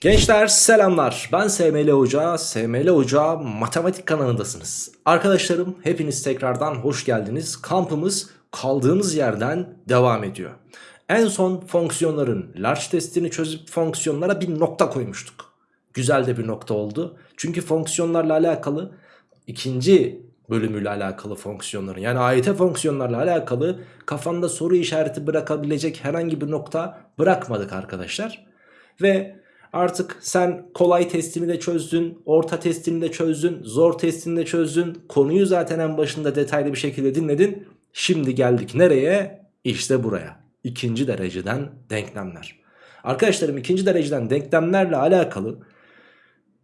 Gençler selamlar ben SML Hoca, SML Hoca matematik kanalındasınız. Arkadaşlarım hepiniz tekrardan hoş geldiniz. Kampımız kaldığımız yerden devam ediyor. En son fonksiyonların large testini çözüp fonksiyonlara bir nokta koymuştuk. Güzel de bir nokta oldu. Çünkü fonksiyonlarla alakalı ikinci bölümüyle alakalı fonksiyonların yani AYT fonksiyonlarla alakalı kafanda soru işareti bırakabilecek herhangi bir nokta bırakmadık arkadaşlar. Ve artık sen kolay testini de çözdün, orta testini de çözdün, zor testini de çözdün. Konuyu zaten en başında detaylı bir şekilde dinledin. Şimdi geldik nereye? İşte buraya. İkinci dereceden denklemler. Arkadaşlarım ikinci dereceden denklemlerle alakalı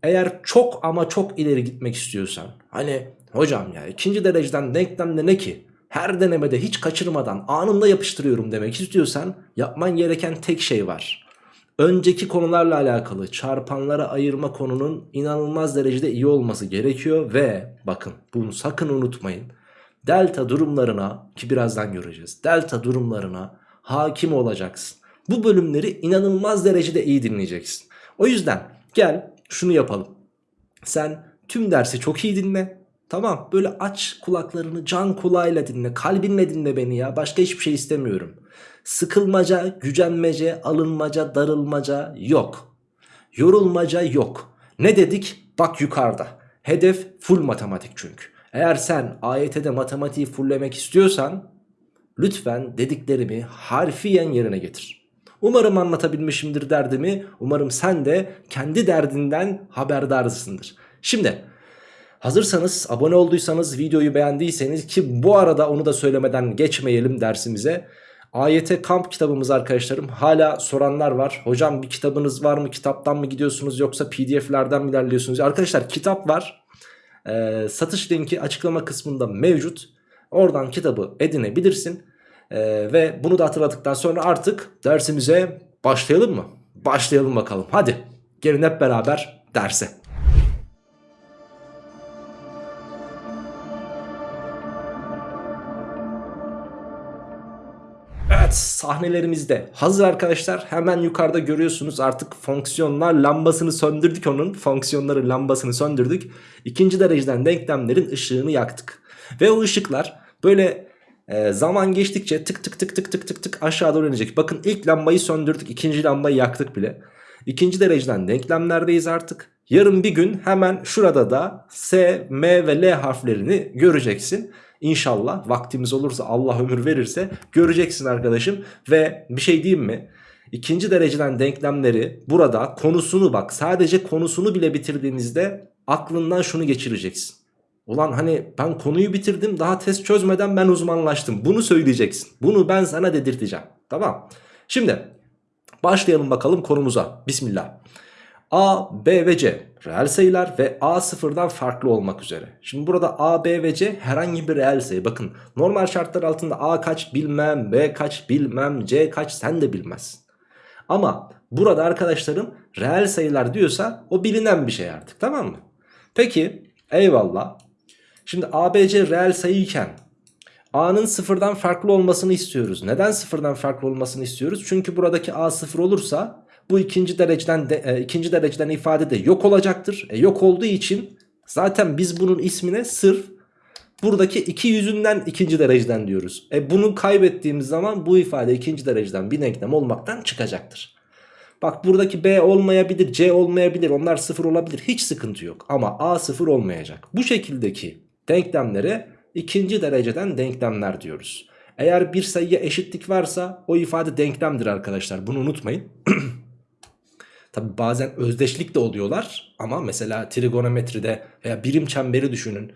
eğer çok ama çok ileri gitmek istiyorsan hani hocam ya ikinci dereceden denklemde ne ki? Her denemede hiç kaçırmadan anında yapıştırıyorum demek istiyorsan yapman gereken tek şey var. Önceki konularla alakalı çarpanlara ayırma konunun inanılmaz derecede iyi olması gerekiyor ve bakın bunu sakın unutmayın. Delta durumlarına ki birazdan göreceğiz. Delta durumlarına hakim olacaksın. Bu bölümleri inanılmaz derecede iyi dinleyeceksin. O yüzden gel şunu yapalım. Sen tüm dersi çok iyi dinle. Tamam böyle aç kulaklarını can kulağıyla dinle. Kalbinle dinle beni ya. Başka hiçbir şey istemiyorum. Sıkılmaca, gücenmece, alınmaca, darılmaca yok. Yorulmaca yok. Ne dedik? Bak yukarıda. Hedef full matematik çünkü. Eğer sen AYT'de matematiği fulllemek istiyorsan lütfen dediklerimi harfiyen yerine getir. Umarım anlatabilmişimdir derdimi. Umarım sen de kendi derdinden haberdarsındır. Şimdi hazırsanız abone olduysanız videoyu beğendiyseniz ki bu arada onu da söylemeden geçmeyelim dersimize. AYT kamp kitabımız arkadaşlarım hala soranlar var. Hocam bir kitabınız var mı? Kitaptan mı gidiyorsunuz yoksa pdf'lerden mi ilerliyorsunuz? Arkadaşlar kitap var. Ee, satış linki açıklama kısmında mevcut. Oradan kitabı edinebilirsin. Ee, ve bunu da hatırladıktan sonra artık dersimize başlayalım mı? Başlayalım bakalım. Hadi gelin hep beraber derse. Evet sahnelerimizde hazır arkadaşlar. Hemen yukarıda görüyorsunuz artık fonksiyonlar lambasını söndürdük onun. Fonksiyonları lambasını söndürdük. İkinci dereceden denklemlerin ışığını yaktık. Ve o ışıklar böyle e, zaman geçtikçe tık tık tık tık tık tık tık aşağı doğru inecek. Bakın ilk lambayı söndürdük ikinci lambayı yaktık bile ikinci dereceden denklemlerdeyiz artık yarın bir gün hemen şurada da S, M ve L harflerini göreceksin İnşallah vaktimiz olursa Allah ömür verirse göreceksin arkadaşım. Ve bir şey diyeyim mi? İkinci dereceden denklemleri burada konusunu bak sadece konusunu bile bitirdiğimizde aklından şunu geçireceksin. Ulan hani ben konuyu bitirdim daha test çözmeden ben uzmanlaştım. Bunu söyleyeceksin. Bunu ben sana dedirteceğim. Tamam. Şimdi başlayalım bakalım konumuza. Bismillah. A, B ve C reel sayılar ve A sıfırdan farklı olmak üzere. Şimdi burada A, B ve C herhangi bir reel sayı. Bakın normal şartlar altında A kaç bilmem, B kaç bilmem, C kaç sen de bilmezsin. Ama burada arkadaşlarım reel sayılar diyorsa o bilinen bir şey artık tamam mı? Peki eyvallah. Şimdi A, B, C reel sayıyken A'nın sıfırdan farklı olmasını istiyoruz. Neden sıfırdan farklı olmasını istiyoruz? Çünkü buradaki A sıfır olursa bu ikinci dereceden de, e, ikinci dereceden ifade de yok olacaktır. E, yok olduğu için zaten biz bunun ismine sırf buradaki iki yüzünden ikinci dereceden diyoruz. E, bunu kaybettiğimiz zaman bu ifade ikinci dereceden bir denklem olmaktan çıkacaktır. Bak buradaki B olmayabilir, C olmayabilir, onlar sıfır olabilir. Hiç sıkıntı yok ama A sıfır olmayacak. Bu şekildeki denklemlere ikinci dereceden denklemler diyoruz. Eğer bir sayıya eşitlik varsa o ifade denklemdir arkadaşlar. Bunu unutmayın. Tabi bazen özdeşlik de oluyorlar ama mesela trigonometride veya birim çemberi düşünün.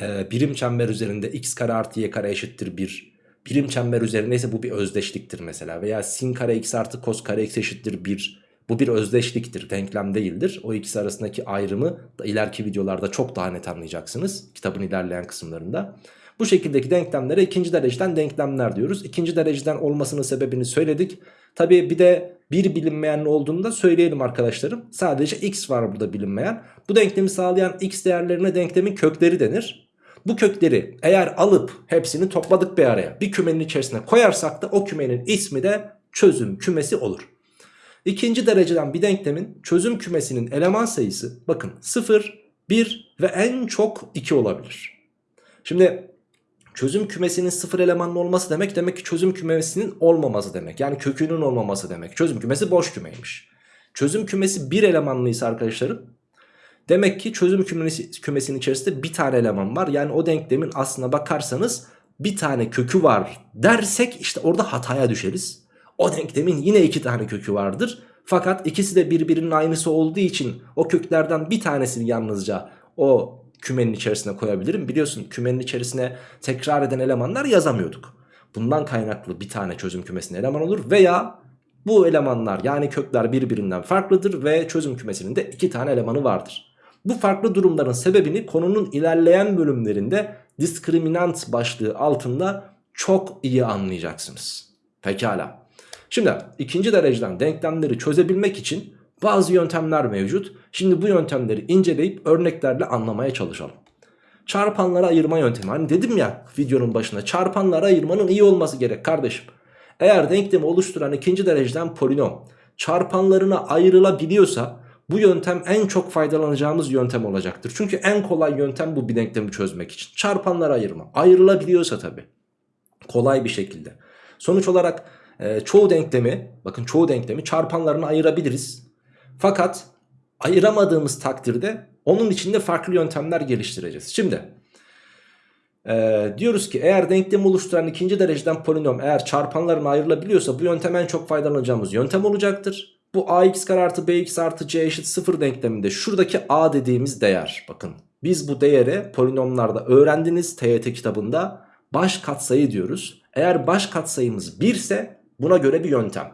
Ee, birim çember üzerinde x kare artı y kare eşittir 1. Birim çember üzerindeyse bu bir özdeşliktir mesela. Veya sin kare x artı kos kare x eşittir 1. Bu bir özdeşliktir, denklem değildir. O ikisi arasındaki ayrımı da ileriki videolarda çok daha net anlayacaksınız. Kitabın ilerleyen kısımlarında. Bu şekildeki denklemlere ikinci dereceden denklemler diyoruz. İkinci dereceden olmasının sebebini söyledik. Tabii bir de bir bilinmeyen olduğunu da söyleyelim arkadaşlarım. Sadece x var burada bilinmeyen. Bu denklemi sağlayan x değerlerine denklemin kökleri denir. Bu kökleri eğer alıp hepsini topladık bir araya bir kümenin içerisine koyarsak da o kümenin ismi de çözüm kümesi olur. İkinci dereceden bir denklemin çözüm kümesinin eleman sayısı bakın 0, 1 ve en çok 2 olabilir. Şimdi çözüm kümesinin 0 elemanlı olması demek demek ki çözüm kümesinin olmaması demek. Yani kökünün olmaması demek. Çözüm kümesi boş kümeymiş. Çözüm kümesi 1 elemanlıysa arkadaşlarım demek ki çözüm kümesi, kümesinin içerisinde bir tane eleman var. Yani o denklemin aslına bakarsanız bir tane kökü var dersek işte orada hataya düşeriz. O denklemin yine iki tane kökü vardır. Fakat ikisi de birbirinin aynısı olduğu için o köklerden bir tanesini yalnızca o kümenin içerisine koyabilirim. Biliyorsun kümenin içerisine tekrar eden elemanlar yazamıyorduk. Bundan kaynaklı bir tane çözüm kümesine eleman olur veya bu elemanlar yani kökler birbirinden farklıdır ve çözüm kümesinin de iki tane elemanı vardır. Bu farklı durumların sebebini konunun ilerleyen bölümlerinde diskriminant başlığı altında çok iyi anlayacaksınız. Pekala. Şimdi ikinci dereceden denklemleri çözebilmek için bazı yöntemler mevcut. Şimdi bu yöntemleri inceleyip örneklerle anlamaya çalışalım. Çarpanlara ayırma yöntemi. Hani dedim ya videonun başında çarpanlara ayırmanın iyi olması gerek kardeşim. Eğer denklemi oluşturan ikinci dereceden polinom çarpanlarına ayrılabiliyorsa bu yöntem en çok faydalanacağımız yöntem olacaktır. Çünkü en kolay yöntem bu bir denklemi çözmek için. Çarpanlara ayırma. Ayrılabiliyorsa tabi. Kolay bir şekilde. Sonuç olarak e, çoğu denklemi bakın çoğu denklemi çarpanlarına ayırabiliriz. Fakat ayıramadığımız takdirde onun içinde farklı yöntemler geliştireceğiz. Şimdi e, diyoruz ki eğer denklemi oluşturan ikinci dereceden polinom eğer çarpanlarına ayrılabiliyorsa bu yöntem en çok faydalanacağımız yöntem olacaktır. Bu ax kare artı bx artı c eşit 0 denkleminde şuradaki a dediğimiz değer bakın biz bu değere polinomlarda öğrendiniz TYT kitabında baş katsayı diyoruz. Eğer baş katsayımız 1 ise buna göre bir yöntem.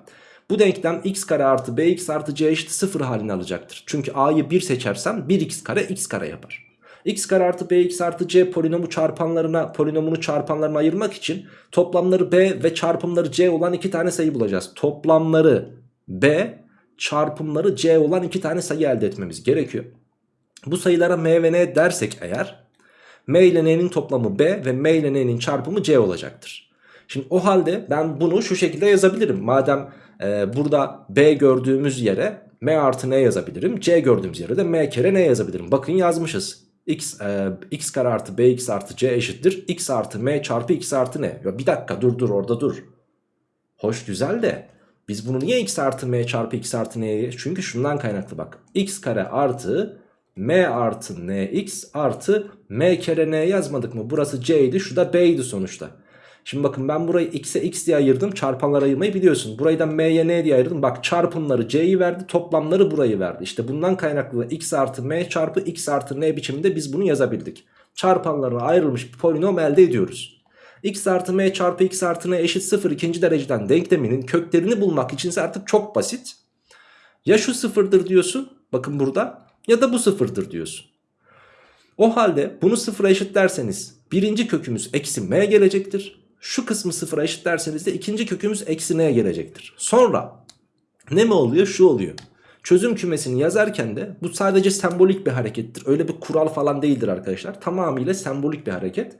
Bu denklem x kare artı bx artı c eşit 0 halini alacaktır. Çünkü a'yı 1 seçersem 1x kare x kare yapar. x kare artı bx artı c polinomu çarpanlarına polinomunu çarpanlarına ayırmak için toplamları b ve çarpımları c olan iki tane sayı bulacağız. Toplamları b çarpımları c olan iki tane sayı elde etmemiz gerekiyor. Bu sayılara m ve n dersek eğer m ile n'nin toplamı b ve m ile n'nin çarpımı c olacaktır. Şimdi o halde ben bunu şu şekilde yazabilirim. Madem e, burada b gördüğümüz yere m artı n yazabilirim. c gördüğümüz yere de m kere n yazabilirim. Bakın yazmışız. x, e, x kare artı bx artı c eşittir. x artı m çarpı x artı n. Ya bir dakika dur dur orada dur. Hoş güzel de biz bunu niye x artı m çarpı x artı n'ye? Çünkü şundan kaynaklı bak. x kare artı m artı n x artı m kere n yazmadık mı? Burası c idi şu da b idi sonuçta. Şimdi bakın ben burayı x'e x diye ayırdım. Çarpanlar ayırmayı biliyorsun. Burayı da m'ye n diye ayırdım. Bak çarpımları c'yi verdi. Toplamları burayı verdi. İşte bundan kaynaklı x artı m çarpı x artı n biçiminde biz bunu yazabildik. Çarpanlarına ayrılmış bir polinom elde ediyoruz. x artı m çarpı x artı n eşit 0 ikinci dereceden denkleminin köklerini bulmak için artık çok basit. Ya şu sıfırdır diyorsun. Bakın burada. Ya da bu sıfırdır diyorsun. O halde bunu sıfıra eşitlerseniz birinci kökümüz eksi m gelecektir. Şu kısmı sıfıra eşitlerseniz de ikinci kökümüz eksi n'ye gelecektir. Sonra ne mi oluyor? Şu oluyor. Çözüm kümesini yazarken de bu sadece sembolik bir harekettir. Öyle bir kural falan değildir arkadaşlar. Tamamıyla sembolik bir hareket.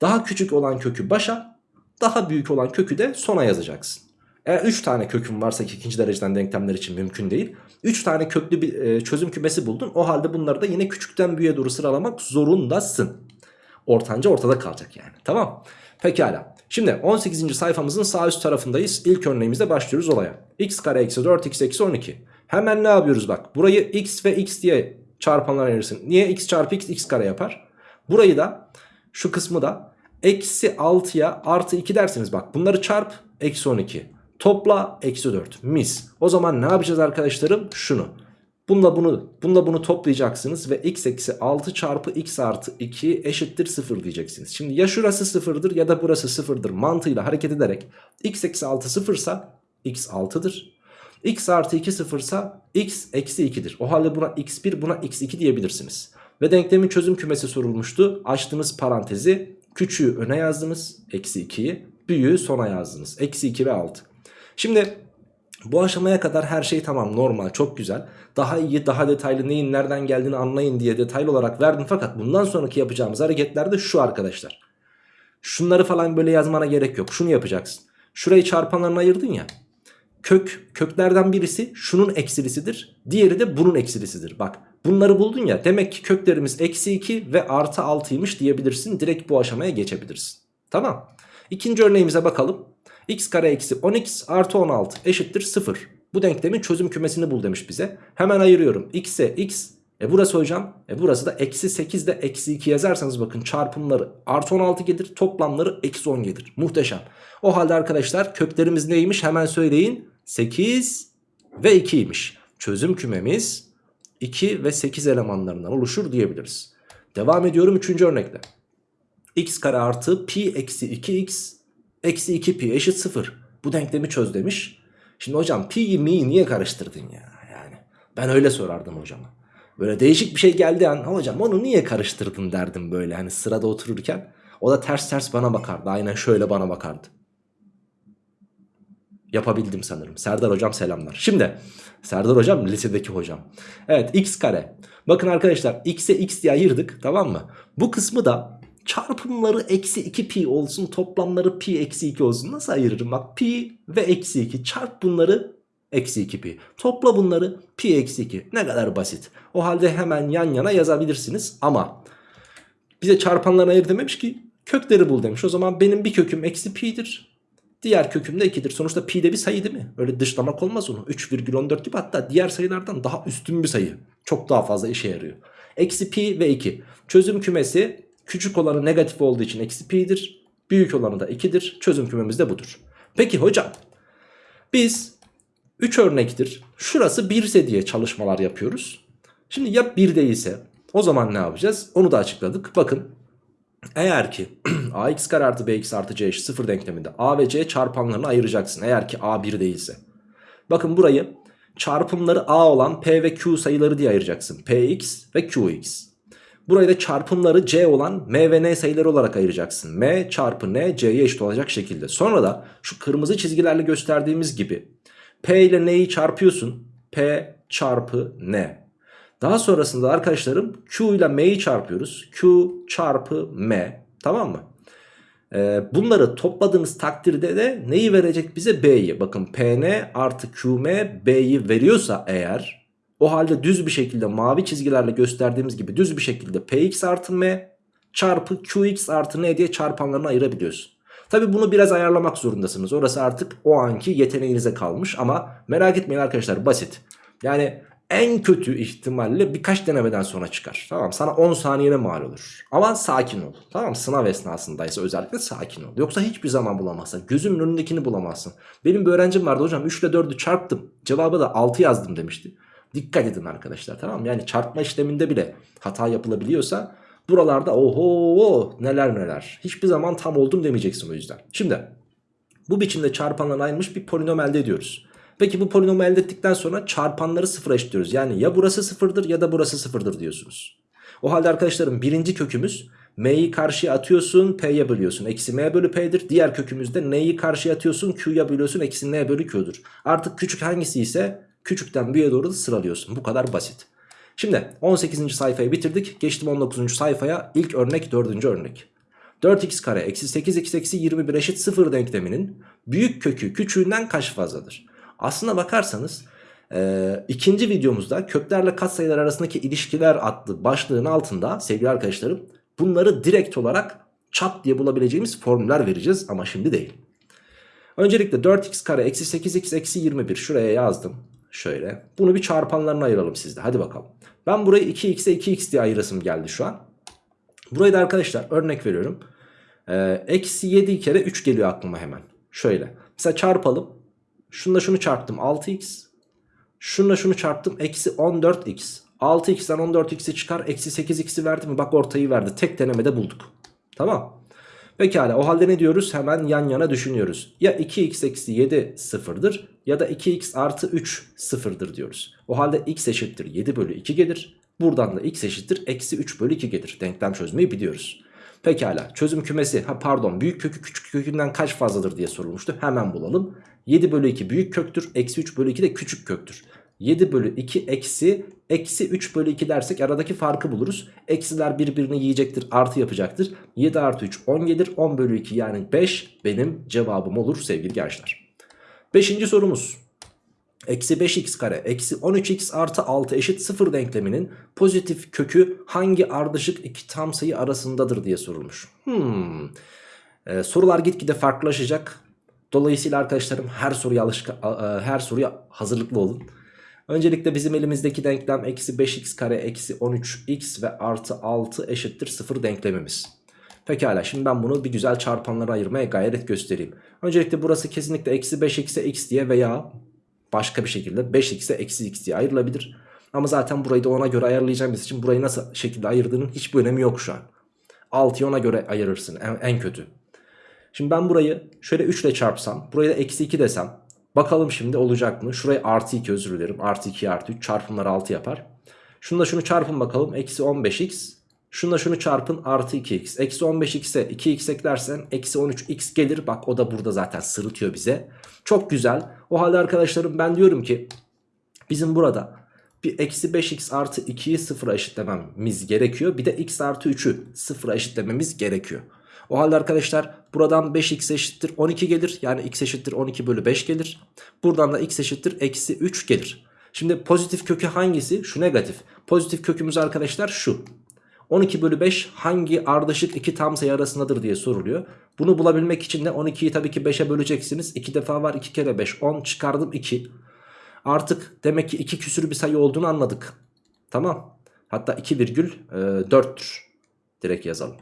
Daha küçük olan kökü başa, daha büyük olan kökü de sona yazacaksın. Eğer 3 tane kökün varsa ki ikinci dereceden denklemler için mümkün değil. 3 tane köklü bir e, çözüm kümesi buldun. O halde bunları da yine küçükten büyüğe doğru sıralamak zorundasın. Ortanca ortada kalacak yani. Tamam. Pekala. Şimdi 18. sayfamızın sağ üst tarafındayız. İlk örneğimizde başlıyoruz olaya. x kare eksi 4 x eksi 12. Hemen ne yapıyoruz bak. Burayı x ve x diye çarpanlar ayırırsın. Niye x çarpı x x kare yapar? Burayı da şu kısmı da eksi 6'ya artı 2 dersiniz. Bak bunları çarp eksi 12. Topla eksi 4 mis. O zaman ne yapacağız arkadaşlarım? Şunu. Bununla bunu, bununla bunu toplayacaksınız ve x eksi 6 çarpı x artı 2 eşittir 0 diyeceksiniz. Şimdi ya şurası 0'dır ya da burası 0'dır mantığıyla hareket ederek x eksi 6 0'sa x 6'dır. x artı 2 0'sa x eksi 2'dir. O halde buna x1 buna x2 diyebilirsiniz. Ve denklemin çözüm kümesi sorulmuştu. Açtığınız parantezi küçüğü öne yazdınız eksi 2'yi büyüğü sona yazdınız. Eksi 2 ve 6. Şimdi bu aşamaya kadar her şey tamam normal çok güzel. Daha iyi daha detaylı neyin nereden geldiğini anlayın diye detaylı olarak verdim. Fakat bundan sonraki yapacağımız hareketler de şu arkadaşlar. Şunları falan böyle yazmana gerek yok. Şunu yapacaksın. Şurayı çarpanlarına ayırdın ya. kök köklerden birisi şunun eksilisidir. Diğeri de bunun eksilisidir. Bak bunları buldun ya demek ki köklerimiz eksi 2 ve artı 6'ymış diyebilirsin. Direkt bu aşamaya geçebilirsin. Tamam. İkinci örneğimize bakalım. X kare eksi 10x artı 16 eşittir 0. Bu denklemin çözüm kümesini bul demiş bize. Hemen ayırıyorum. x'e x. E burası hocam. E burası da eksi 8 ile eksi 2 yazarsanız bakın çarpımları artı 16 gelir. Toplamları eksi 10 gelir. Muhteşem. O halde arkadaşlar köklerimiz neymiş hemen söyleyin. 8 ve 2'ymiş. Çözüm kümemiz 2 ve 8 elemanlarından oluşur diyebiliriz. Devam ediyorum 3. örnekle. x kare artı pi eksi 2x eksi 2 pi eşit 0. Bu denklemi çöz demiş. Şimdi hocam pi'yi mi'yi niye karıştırdın ya? Yani ben öyle sorardım hocama. Böyle değişik bir şey geldi an hocam onu niye karıştırdın derdim böyle hani sırada otururken. O da ters ters bana bakardı. Aynen şöyle bana bakardı. Yapabildim sanırım. Serdar hocam selamlar. Şimdi Serdar hocam lisedeki hocam. Evet x kare. Bakın arkadaşlar x'e x diye ayırdık tamam mı? Bu kısmı da çarpımları eksi 2 pi olsun toplamları pi eksi 2 olsun. Nasıl ayırırım? Bak pi ve eksi 2 çarp bunları eksi 2 pi. Topla bunları pi eksi 2. Ne kadar basit. O halde hemen yan yana yazabilirsiniz ama bize çarpanlarını ayır dememiş ki kökleri bul demiş. O zaman benim bir köküm eksi pi'dir. Diğer köküm de 2'dir. Sonuçta pi de bir sayı değil mi? Öyle dışlamak olmaz onu. 3,14 gibi hatta diğer sayılardan daha üstün bir sayı. Çok daha fazla işe yarıyor. Eksi pi ve 2. Çözüm kümesi küçük olanı negatif olduğu için eksi pi'dir. Büyük olanı da 2'dir. Çözüm kümemiz de budur. Peki hocam biz 3 örnektir. Şurası 1 ise diye çalışmalar yapıyoruz. Şimdi ya 1 değilse o zaman ne yapacağız? Onu da açıkladık. Bakın eğer ki ax kare artı bx artı c eşit 0 denkleminde a ve c çarpanlarını ayıracaksın. Eğer ki a 1 değilse. Bakın burayı çarpımları a olan p ve q sayıları diye ayıracaksın. px ve qx. Burayı da çarpımları c olan m ve n sayıları olarak ayıracaksın. m çarpı n c'ye eşit olacak şekilde. Sonra da şu kırmızı çizgilerle gösterdiğimiz gibi p ile n'yi çarpıyorsun. p çarpı n. Daha sonrasında arkadaşlarım Q ile M'yi çarpıyoruz. Q çarpı M. Tamam mı? Ee, bunları topladığınız takdirde de neyi verecek bize? B'yi. Bakın PN artı QM B'yi veriyorsa eğer o halde düz bir şekilde mavi çizgilerle gösterdiğimiz gibi düz bir şekilde Px artı M çarpı Qx artı N diye çarpanlarını ayırabiliyorsun. Tabi bunu biraz ayarlamak zorundasınız. Orası artık o anki yeteneğinize kalmış ama merak etmeyin arkadaşlar basit. Yani en kötü ihtimalle birkaç denemeden sonra çıkar. Tamam sana 10 saniyene mal olur. Ama sakin ol. Tamam sınav esnasındaysa özellikle sakin ol. Yoksa hiçbir zaman bulamazsın. Gözümün önündekini bulamazsın. Benim bir öğrencim vardı hocam 3 ile 4'ü çarptım. Cevabı da 6 yazdım demişti. Dikkat edin arkadaşlar tamam mı? Yani çarpma işleminde bile hata yapılabiliyorsa buralarda oho neler neler. Hiçbir zaman tam oldum demeyeceksin o yüzden. Şimdi bu biçimde çarpanlarına ayrılmış bir polinom elde ediyoruz. Peki bu polinomu elde ettikten sonra çarpanları sıfıra eşitliyoruz. Yani ya burası sıfırdır ya da burası sıfırdır diyorsunuz. O halde arkadaşlarım birinci kökümüz m'yi karşıya atıyorsun p'ye bölüyorsun. Eksi m bölü p'dir. Diğer kökümüzde n'yi karşıya atıyorsun q'ya bölüyorsun. Eksi n bölü q'dur. Artık küçük hangisi ise küçükten büyüğe doğru da sıralıyorsun. Bu kadar basit. Şimdi 18. sayfayı bitirdik. Geçtim 19. sayfaya. İlk örnek 4. örnek. 4x kare eksi 8x eksi 21 eşit 0 denkleminin büyük kökü küçüğünden kaç fazladır? Aslına bakarsanız e, ikinci videomuzda köklerle katsayılar arasındaki ilişkiler adlı başlığın altında sevgili arkadaşlarım bunları direkt olarak çat diye bulabileceğimiz formüller vereceğiz ama şimdi değil. Öncelikle 4x kare eksi 8x eksi 21 şuraya yazdım. Şöyle bunu bir çarpanlarına ayıralım sizde hadi bakalım. Ben burayı 2x'e 2x diye ayırasım geldi şu an. Burayı da arkadaşlar örnek veriyorum. Ee, eksi 7 kere 3 geliyor aklıma hemen. Şöyle. Mesela çarpalım. Şunla şunu çarptım 6x. Şunla şunu çarptım eksi 14x. 6x'ten 14x'i çıkar eksi 8x'i verdi mi? Bak ortayı verdi. Tek denemede bulduk. Tamam. Pekala o halde ne diyoruz? Hemen yan yana düşünüyoruz. Ya 2x eksi 7 sıfırdır ya da 2x artı 3 sıfırdır diyoruz. O halde x eşittir 7 bölü 2 gelir. Buradan da x eşittir eksi 3 bölü 2 gelir. Denklem çözmeyi biliyoruz. Pekala çözüm kümesi ha pardon büyük kökü küçük kökünden kaç fazladır diye sorulmuştu. Hemen bulalım. 7 bölü 2 büyük köktür. Eksi 3 bölü 2 de küçük köktür. 7 bölü 2 eksi eksi 3 bölü 2 dersek aradaki farkı buluruz. Eksiler birbirini yiyecektir artı yapacaktır. 7 artı 3 10 gelir 10 bölü 2 yani 5 benim cevabım olur sevgili gençler. Beşinci sorumuz. Eksi 5x kare eksi 13x artı 6 eşit 0 denkleminin pozitif kökü hangi ardışık iki tam sayı arasındadır diye sorulmuş. Hmm. Ee, sorular gitgide farklılaşacak. Dolayısıyla arkadaşlarım her soruya alışk her soruya hazırlıklı olun. Öncelikle bizim elimizdeki denklem eksi 5x kare eksi 13x ve artı 6 eşittir 0 denklemimiz. Pekala şimdi ben bunu bir güzel çarpanlara ayırmaya gayret göstereyim. Öncelikle burası kesinlikle eksi 5x'e x diye veya başka bir şekilde 5x'e eksi x diye ayrılabilir. Ama zaten burayı da ona göre ayarlayacağımız için burayı nasıl şekilde ayırdığının hiçbir önemi yok şu an. 6'yı ona göre ayırırsın en, en kötü. Şimdi ben burayı şöyle 3 ile çarpsam burayı da eksi 2 desem bakalım şimdi olacak mı? Şurayı artı 2 özür dilerim artı 2 artı 3 çarpımları 6 yapar. Şunu da şunu çarpın bakalım eksi 15x Şunla şunu çarpın artı 2x. Eksi 15x'e 2x eklersen eksi 13x gelir. Bak o da burada zaten sırıtıyor bize. Çok güzel. O halde arkadaşlarım ben diyorum ki bizim burada bir eksi 5x artı 2'yi sıfıra eşitlememiz gerekiyor. Bir de x artı 3'ü sıfıra eşitlememiz gerekiyor. O halde arkadaşlar buradan 5x eşittir 12 gelir. Yani x eşittir 12 bölü 5 gelir. Buradan da x eşittir eksi 3 gelir. Şimdi pozitif kökü hangisi? Şu negatif. Pozitif kökümüz arkadaşlar şu. 12 bölü 5 hangi ardışık iki tam sayı arasındadır diye soruluyor. Bunu bulabilmek için de 12'yi tabii ki 5'e böleceksiniz. 2 defa var 2 kere 5 10 çıkardım 2. Artık demek ki 2 küsür bir sayı olduğunu anladık. Tamam. Hatta 2,4'tür. E, Direkt yazalım.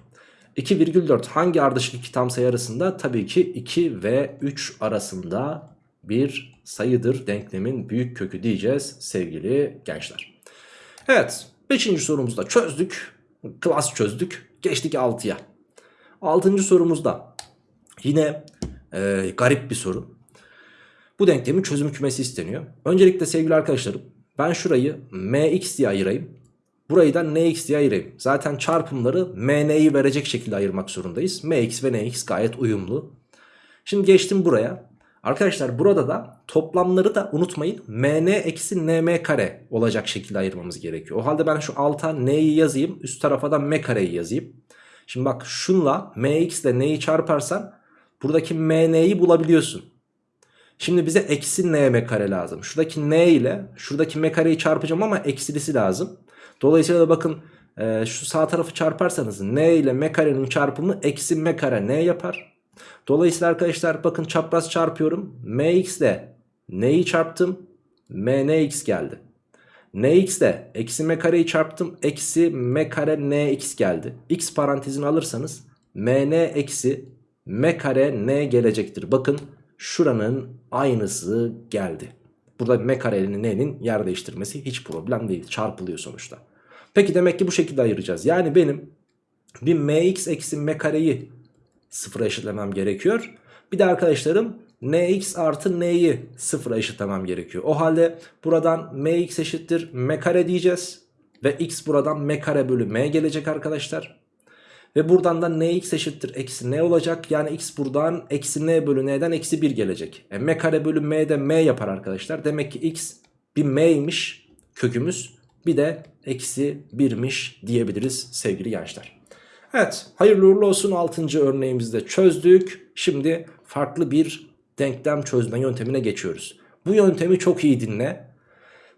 2,4 hangi ardışık iki tam sayı arasında? Tabii ki 2 ve 3 arasında bir sayıdır denklemin büyük kökü diyeceğiz sevgili gençler. Evet 5. sorumuzu da çözdük. Klas çözdük. Geçtik 6'ya. 6. sorumuzda yine e, garip bir soru. Bu denklemin çözüm kümesi isteniyor. Öncelikle sevgili arkadaşlarım ben şurayı mx diye ayırayım. Burayı da nx diye ayırayım. Zaten çarpımları mn'yi verecek şekilde ayırmak zorundayız. mx ve nx gayet uyumlu. Şimdi geçtim buraya. Arkadaşlar burada da toplamları da unutmayın mn eksi nm kare olacak şekilde ayırmamız gerekiyor. O halde ben şu alta n'yi yazayım üst tarafa da m kareyi yazayım. Şimdi bak şunla mx ile n'yi çarparsan buradaki mn'yi bulabiliyorsun. Şimdi bize eksi nm kare lazım. Şuradaki n ile şuradaki m kareyi çarpacağım ama eksilisi lazım. Dolayısıyla da bakın e, şu sağ tarafı çarparsanız n ile m karenin çarpımı eksi m kare n yapar. Dolayısıyla arkadaşlar bakın çapraz çarpıyorum. mx ile n'yi çarptım. mnx geldi. nx ile eksi m kareyi çarptım. Eksi m kare nx geldi. x parantezini alırsanız mn eksi m kare n gelecektir. Bakın şuranın aynısı geldi. Burada m karenin n'nin yer değiştirmesi hiç problem değil. Çarpılıyor sonuçta. Peki demek ki bu şekilde ayıracağız. Yani benim bir mx eksi m kareyi sıfıra eşitlemem gerekiyor. Bir de arkadaşlarım nx artı n'yi sıfıra eşitlemem gerekiyor. O halde buradan mx eşittir m kare diyeceğiz. Ve x buradan m kare bölü m gelecek arkadaşlar. Ve buradan da nx eşittir eksi n olacak. Yani x buradan eksi n bölü n'den eksi 1 gelecek. E, m kare bölü m de m yapar arkadaşlar. Demek ki x bir m'ymiş kökümüz. Bir de eksi 1'miş diyebiliriz sevgili gençler. Evet hayırlı uğurlu olsun 6. örneğimizde çözdük. Şimdi farklı bir denklem çözme yöntemine geçiyoruz. Bu yöntemi çok iyi dinle.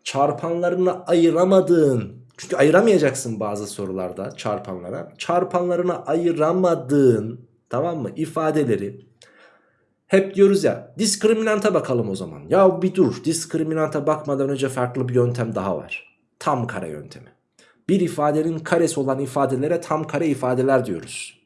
Çarpanlarını ayıramadığın çünkü ayıramayacaksın bazı sorularda çarpanlara. Çarpanlarına ayıramadığın tamam mı ifadeleri hep diyoruz ya diskriminanta bakalım o zaman. Ya bir dur diskriminanta bakmadan önce farklı bir yöntem daha var. Tam kare yöntemi bir ifadenin karesi olan ifadelere tam kare ifadeler diyoruz.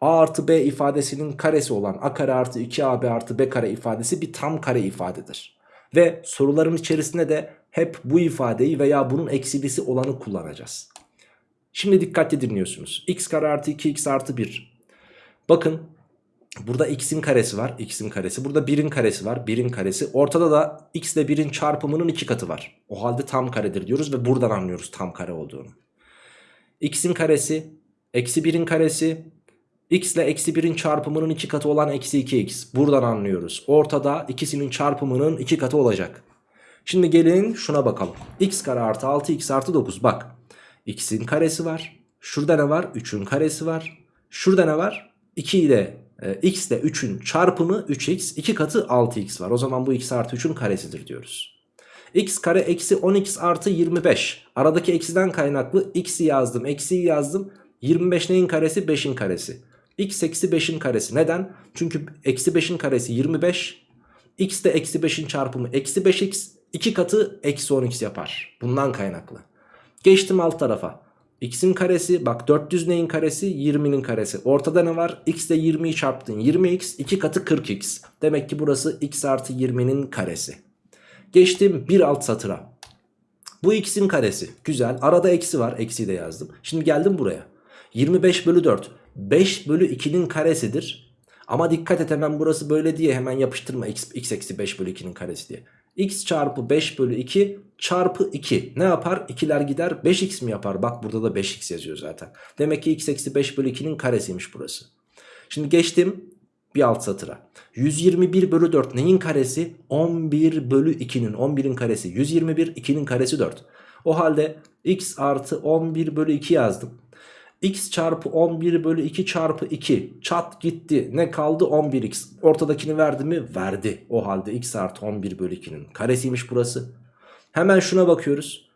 A artı B ifadesinin karesi olan A kare artı 2AB artı B kare ifadesi bir tam kare ifadedir. Ve soruların içerisinde de hep bu ifadeyi veya bunun eksilisi olanı kullanacağız. Şimdi dikkatli dinliyorsunuz. x kare artı 2x artı 1. Bakın burada x'in karesi var. x'in karesi. Burada 1'in karesi var. 1'in karesi. Ortada da x ile 1'in çarpımının iki katı var. O halde tam karedir diyoruz ve buradan anlıyoruz tam kare olduğunu x'in karesi eksi 1'in karesi x ile eksi 1'in çarpımının 2 katı olan eksi 2x. Buradan anlıyoruz. Ortada ikisinin çarpımının 2 katı olacak. Şimdi gelin şuna bakalım. x kare artı 6x artı 9 bak. x'in karesi var. Şurada ne var? 3'ün karesi var. Şurada ne var? 2 ile e, x ile 3'ün çarpımı 3x 2 katı 6x var. O zaman bu x artı 3'ün karesidir diyoruz. x kare eksi 10x artı 25. Aradaki eksiden kaynaklı x'i yazdım eksiyi yazdım. 25 neyin karesi 5'in karesi. x eksi 5'in karesi neden? Çünkü eksi 5'in karesi 25. x de eksi 5'in çarpımı eksi 5x. 2 katı eksi 10x yapar. Bundan kaynaklı. Geçtim alt tarafa. x'in karesi bak 400 neyin karesi 20'nin karesi. Ortada ne var? x ile 20'yi çarptın 20x 2 katı 40x. Demek ki burası x artı 20'nin karesi. Geçtim bir alt satıra. Bu x'in karesi. Güzel. Arada eksi var. Eksiyi de yazdım. Şimdi geldim buraya. 25 bölü 4. 5 bölü 2'nin karesidir. Ama dikkat et hemen burası böyle diye hemen yapıştırma x, eksi 5 bölü 2'nin karesi diye. X çarpı 5 bölü 2 çarpı 2 ne yapar? 2'ler gider 5x mi yapar? Bak burada da 5x yazıyor zaten. Demek ki x eksi 5 bölü 2'nin karesiymiş burası. Şimdi geçtim bir alt satıra. 121 bölü 4 neyin karesi? 11 bölü 2'nin 11'in karesi. 121 2'nin karesi 4. O halde x artı 11 bölü 2 yazdım. X çarpı 11 bölü 2 çarpı 2 çat gitti. Ne kaldı? 11x. Ortadakini verdi mi? Verdi. O halde x artı 11 bölü 2'nin karesiymiş burası. Hemen şuna bakıyoruz.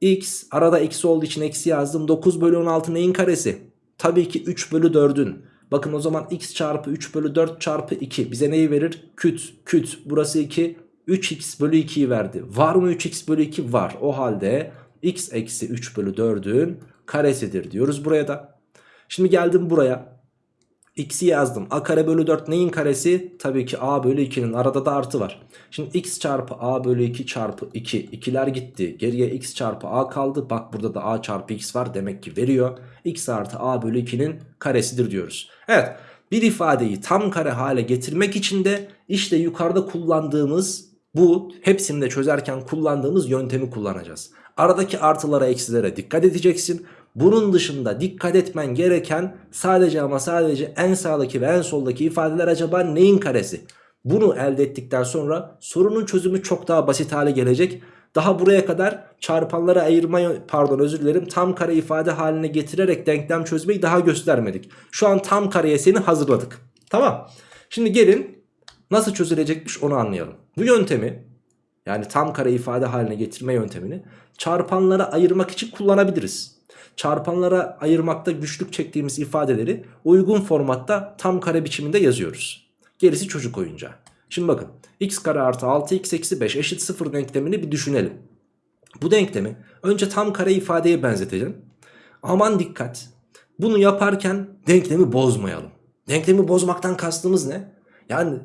x arada eksi olduğu için eksi yazdım. 9 bölü 16 neyin karesi? Tabii ki 3 bölü 4'ün. Bakın o zaman x çarpı 3 bölü 4 çarpı 2 bize neyi verir? Küt küt burası 2 3x bölü 2'yi verdi. Var mı 3x bölü 2? Var. O halde x eksi 3 bölü 4'ün karesidir diyoruz buraya da. Şimdi geldim buraya. x'i yazdım. a kare bölü 4 neyin karesi? Tabii ki a bölü 2'nin arada da artı var. Şimdi x çarpı a bölü 2 çarpı 2. 2'ler gitti. Geriye x çarpı a kaldı. Bak burada da a çarpı x var. Demek ki veriyor. x artı a bölü 2'nin karesidir diyoruz. Evet bir ifadeyi tam kare hale getirmek için de işte yukarıda kullandığımız bu hepsini de çözerken kullandığımız yöntemi kullanacağız. Aradaki artılara eksilere dikkat edeceksin. Bunun dışında dikkat etmen gereken sadece ama sadece en sağdaki ve en soldaki ifadeler acaba neyin karesi? Bunu elde ettikten sonra sorunun çözümü çok daha basit hale gelecek. Daha buraya kadar çarpanları ayırma pardon özür dilerim tam kare ifade haline getirerek denklem çözmeyi daha göstermedik. Şu an tam kareye seni hazırladık. Tamam. Şimdi gelin nasıl çözülecekmiş onu anlayalım. Bu yöntemi yani tam kare ifade haline getirme yöntemini çarpanlara ayırmak için kullanabiliriz. Çarpanlara ayırmakta güçlük çektiğimiz ifadeleri uygun formatta tam kare biçiminde yazıyoruz. Gerisi çocuk oyuncağı. Şimdi bakın x kare artı 6x eksi 5 eşit 0 denklemini bir düşünelim. Bu denklemi önce tam kare ifadeye benzetelim. Aman dikkat bunu yaparken denklemi bozmayalım. Denklemi bozmaktan kastımız ne? Yani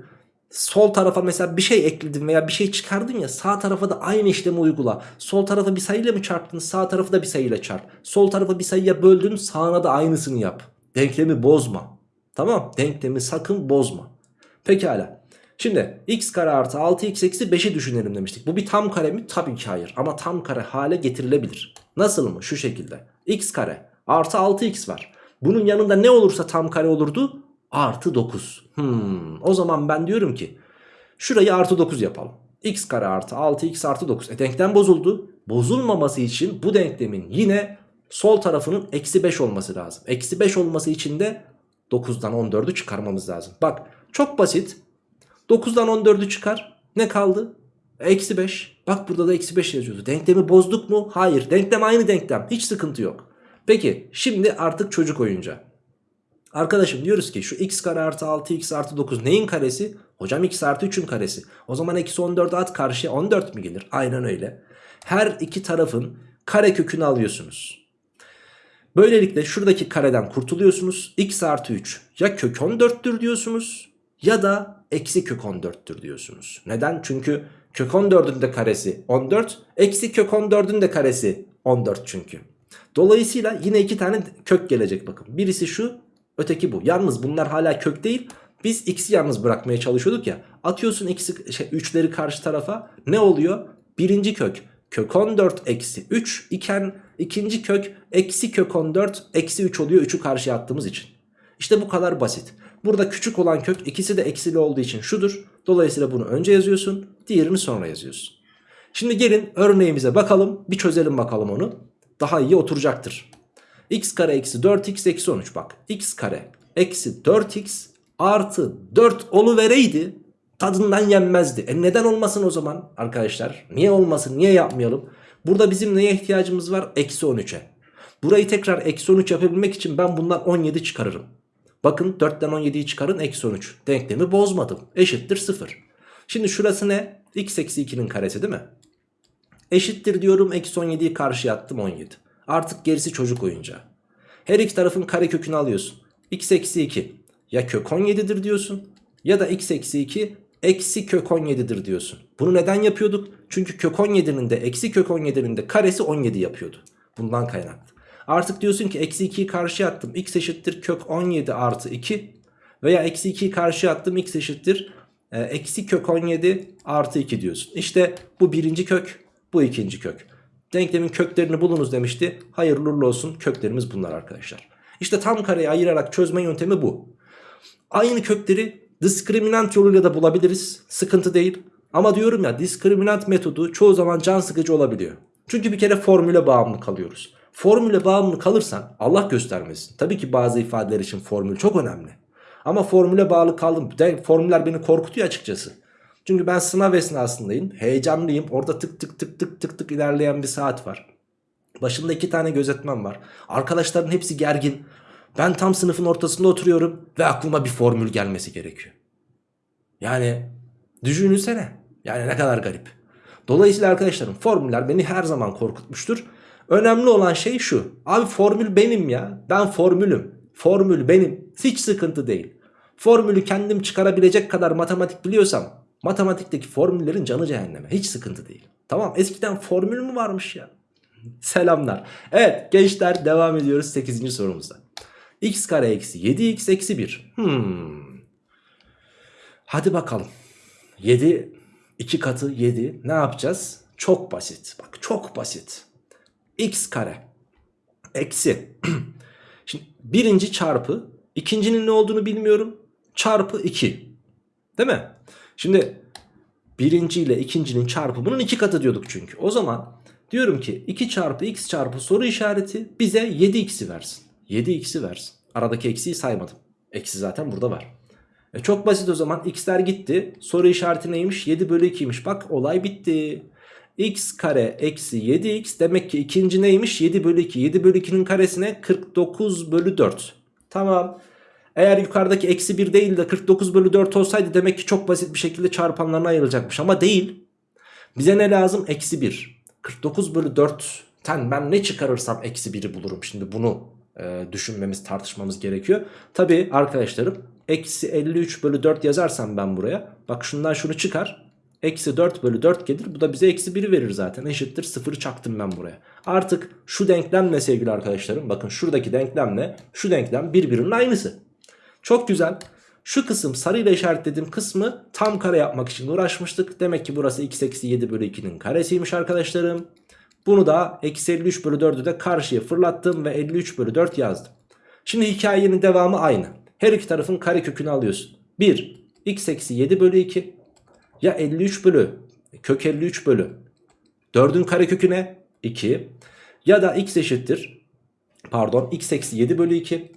sol tarafa mesela bir şey ekledin veya bir şey çıkardın ya sağ tarafa da aynı işlemi uygula. Sol tarafa bir sayıyla mı çarptın sağ tarafı da bir sayıyla çarp. Sol tarafa bir sayıya böldün sağına da aynısını yap. Denklemi bozma. Tamam denklemi sakın bozma. Pekala. Şimdi x kare artı 6x eksi 5'i düşünelim demiştik. Bu bir tam kare mi? Tabii ki hayır. Ama tam kare hale getirilebilir. Nasıl mı? Şu şekilde. x kare artı 6x var. Bunun yanında ne olursa tam kare olurdu? Artı 9. Hmm. O zaman ben diyorum ki şurayı artı 9 yapalım. x kare artı 6x artı 9. E denklem bozuldu. Bozulmaması için bu denklemin yine sol tarafının eksi 5 olması lazım. Eksi 5 olması için de 9'dan 14'ü çıkarmamız lazım. Bak çok basit. 9'dan 14'ü çıkar. Ne kaldı? Eksi 5. Bak burada da eksi 5 yazıyordu. Denklemi bozduk mu? Hayır. Denklem aynı denklem. Hiç sıkıntı yok. Peki şimdi artık çocuk oyuncağı. Arkadaşım diyoruz ki şu x kare artı 6x artı 9 neyin karesi? Hocam x artı 3'ün karesi. O zaman eksi 14 at karşıya 14 mi gelir? Aynen öyle. Her iki tarafın kare kökünü alıyorsunuz. Böylelikle şuradaki kareden kurtuluyorsunuz. x artı 3 ya kök 14'tür diyorsunuz ya da eksi kök 14'tür diyorsunuz. Neden? Çünkü kök 14'ün de karesi 14 eksi kök 14'ün de karesi 14 çünkü. Dolayısıyla yine iki tane kök gelecek bakın. Birisi şu öteki bu. Yalnız bunlar hala kök değil. Biz x'i yalnız bırakmaya çalışıyorduk ya. Atıyorsun x'i şey, 3'leri karşı tarafa ne oluyor? Birinci kök kök 14 eksi 3 iken ikinci kök eksi kök 14 eksi 3 oluyor 3'ü karşıya attığımız için. İşte bu kadar basit. Burada küçük olan kök ikisi de eksili olduğu için şudur. Dolayısıyla bunu önce yazıyorsun diğerini sonra yazıyorsun. Şimdi gelin örneğimize bakalım bir çözelim bakalım onu. Daha iyi oturacaktır. X kare eksi 4x eksi 13 bak. x kare eksi 4x artı 4 oluvereydi tadından yenmezdi. E neden olmasın o zaman arkadaşlar? Niye olmasın? Niye yapmayalım? Burada bizim neye ihtiyacımız var? Eksi 13'e. Burayı tekrar eksi 13 yapabilmek için ben bundan 17 çıkarırım. Bakın 4'ten 17'yi çıkarın eksi 13. Denklemi bozmadım. Eşittir 0. Şimdi şurası ne? x eksi 2'nin karesi değil mi? Eşittir diyorum eksi 17'yi karşıya attım 17. Artık gerisi çocuk oyuncağı. Her iki tarafın kare kökünü alıyorsun. x eksi 2 ya kök 17'dir diyorsun ya da x eksi 2 eksi kök 17'dir diyorsun. Bunu neden yapıyorduk? Çünkü kök 17'nin de eksi kök 17'nin de karesi 17 yapıyordu. Bundan kaynaklı. Artık diyorsun ki eksi 2'yi karşıya attım. x eşittir kök 17 artı 2 veya eksi 2'yi karşıya attım. x eşittir e, eksi kök 17 artı 2 diyorsun. İşte bu birinci kök bu ikinci kök. Denklemin köklerini bulunuz demişti. Hayırlı uğurlu olsun köklerimiz bunlar arkadaşlar. İşte tam kareyi ayırarak çözme yöntemi bu. Aynı kökleri diskriminant yoluyla da bulabiliriz. Sıkıntı değil. Ama diyorum ya diskriminant metodu çoğu zaman can sıkıcı olabiliyor. Çünkü bir kere formüle bağımlı kalıyoruz. Formüle bağımlı kalırsan Allah göstermesin. Tabii ki bazı ifadeler için formül çok önemli. Ama formüle bağlı kaldım. Formüller beni korkutuyor açıkçası. Çünkü ben sınav esnasındayım. Heyecanlıyım. Orada tık tık tık tık tık tık ilerleyen bir saat var. Başında iki tane gözetmen var. Arkadaşların hepsi gergin. Ben tam sınıfın ortasında oturuyorum ve aklıma bir formül gelmesi gerekiyor. Yani düşünsene. Yani ne kadar garip. Dolayısıyla arkadaşlarım formüller beni her zaman korkutmuştur. Önemli olan şey şu. Abi formül benim ya. Ben formülüm. Formül benim. Hiç sıkıntı değil. Formülü kendim çıkarabilecek kadar matematik biliyorsam matematikteki formüllerin canı cehenneme. Hiç sıkıntı değil. Tamam eskiden formül mü varmış ya? Selamlar. Evet gençler devam ediyoruz 8. sorumuzda. x kare eksi 7x eksi 1. Hmm. Hadi bakalım. 7 2 katı 7 ne yapacağız? Çok basit. Bak çok basit. x kare eksi. Şimdi birinci çarpı ikincinin ne olduğunu bilmiyorum. Çarpı 2. Değil mi? Şimdi birinci ile ikincinin çarpımının iki katı diyorduk çünkü. O zaman diyorum ki 2 çarpı x çarpı soru işareti bize 7x'i versin. 7x'i versin. Aradaki eksiği saymadım. Eksi zaten burada var. E çok basit o zaman x'ler gitti. Soru işareti neymiş? 7 bölü 2'ymiş. Bak olay bitti. x kare eksi 7x demek ki ikinci neymiş? 7 bölü 2. 7 bölü 2'nin karesine 49 bölü 4. Tamam. Eğer yukarıdaki eksi 1 değil de 49 bölü 4 olsaydı demek ki çok basit bir şekilde çarpanlarına ayrılacakmış. Ama değil. Bize ne lazım? Eksi 1. 49 bölü 4'ten ben ne çıkarırsam eksi 1'i bulurum. Şimdi bunu e, düşünmemiz tartışmamız gerekiyor. Tabi arkadaşlarım eksi 53 bölü 4 yazarsam ben buraya. Bak şundan şunu çıkar. Eksi 4 bölü 4 gelir. Bu da bize eksi 1'i verir zaten. Eşittir 0'ı çaktım ben buraya. Artık şu denklemle sevgili arkadaşlarım. Bakın şuradaki denklemle şu denklem birbirinin aynısı. Çok güzel. Şu kısım sarıyla işaretlediğim kısmı tam kare yapmak için uğraşmıştık. Demek ki burası x eksi 7 bölü 2'nin karesiymiş arkadaşlarım. Bunu da eksi 53 bölü 4'ü de karşıya fırlattım ve 53 bölü 4 yazdım. Şimdi hikayenin devamı aynı. Her iki tarafın kare kökünü alıyorsun. 1 x eksi 7 bölü 2 ya 53 bölü kök 53 bölü 4'ün kare köküne 2 ya da x eşittir pardon x eksi 7 bölü 2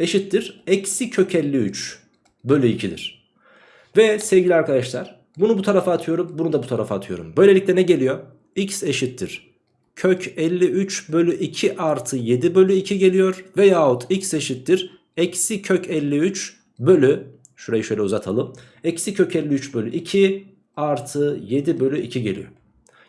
eşittir eksi kök 53 bölü 2'dir. Ve sevgili arkadaşlar bunu bu tarafa atıyorum bunu da bu tarafa atıyorum. Böylelikle ne geliyor? x eşittir kök 53 bölü 2 artı 7 bölü 2 geliyor. Veyahut x eşittir eksi kök 53 bölü şurayı şöyle uzatalım. Eksi kök 53 bölü 2 artı 7 bölü 2 geliyor.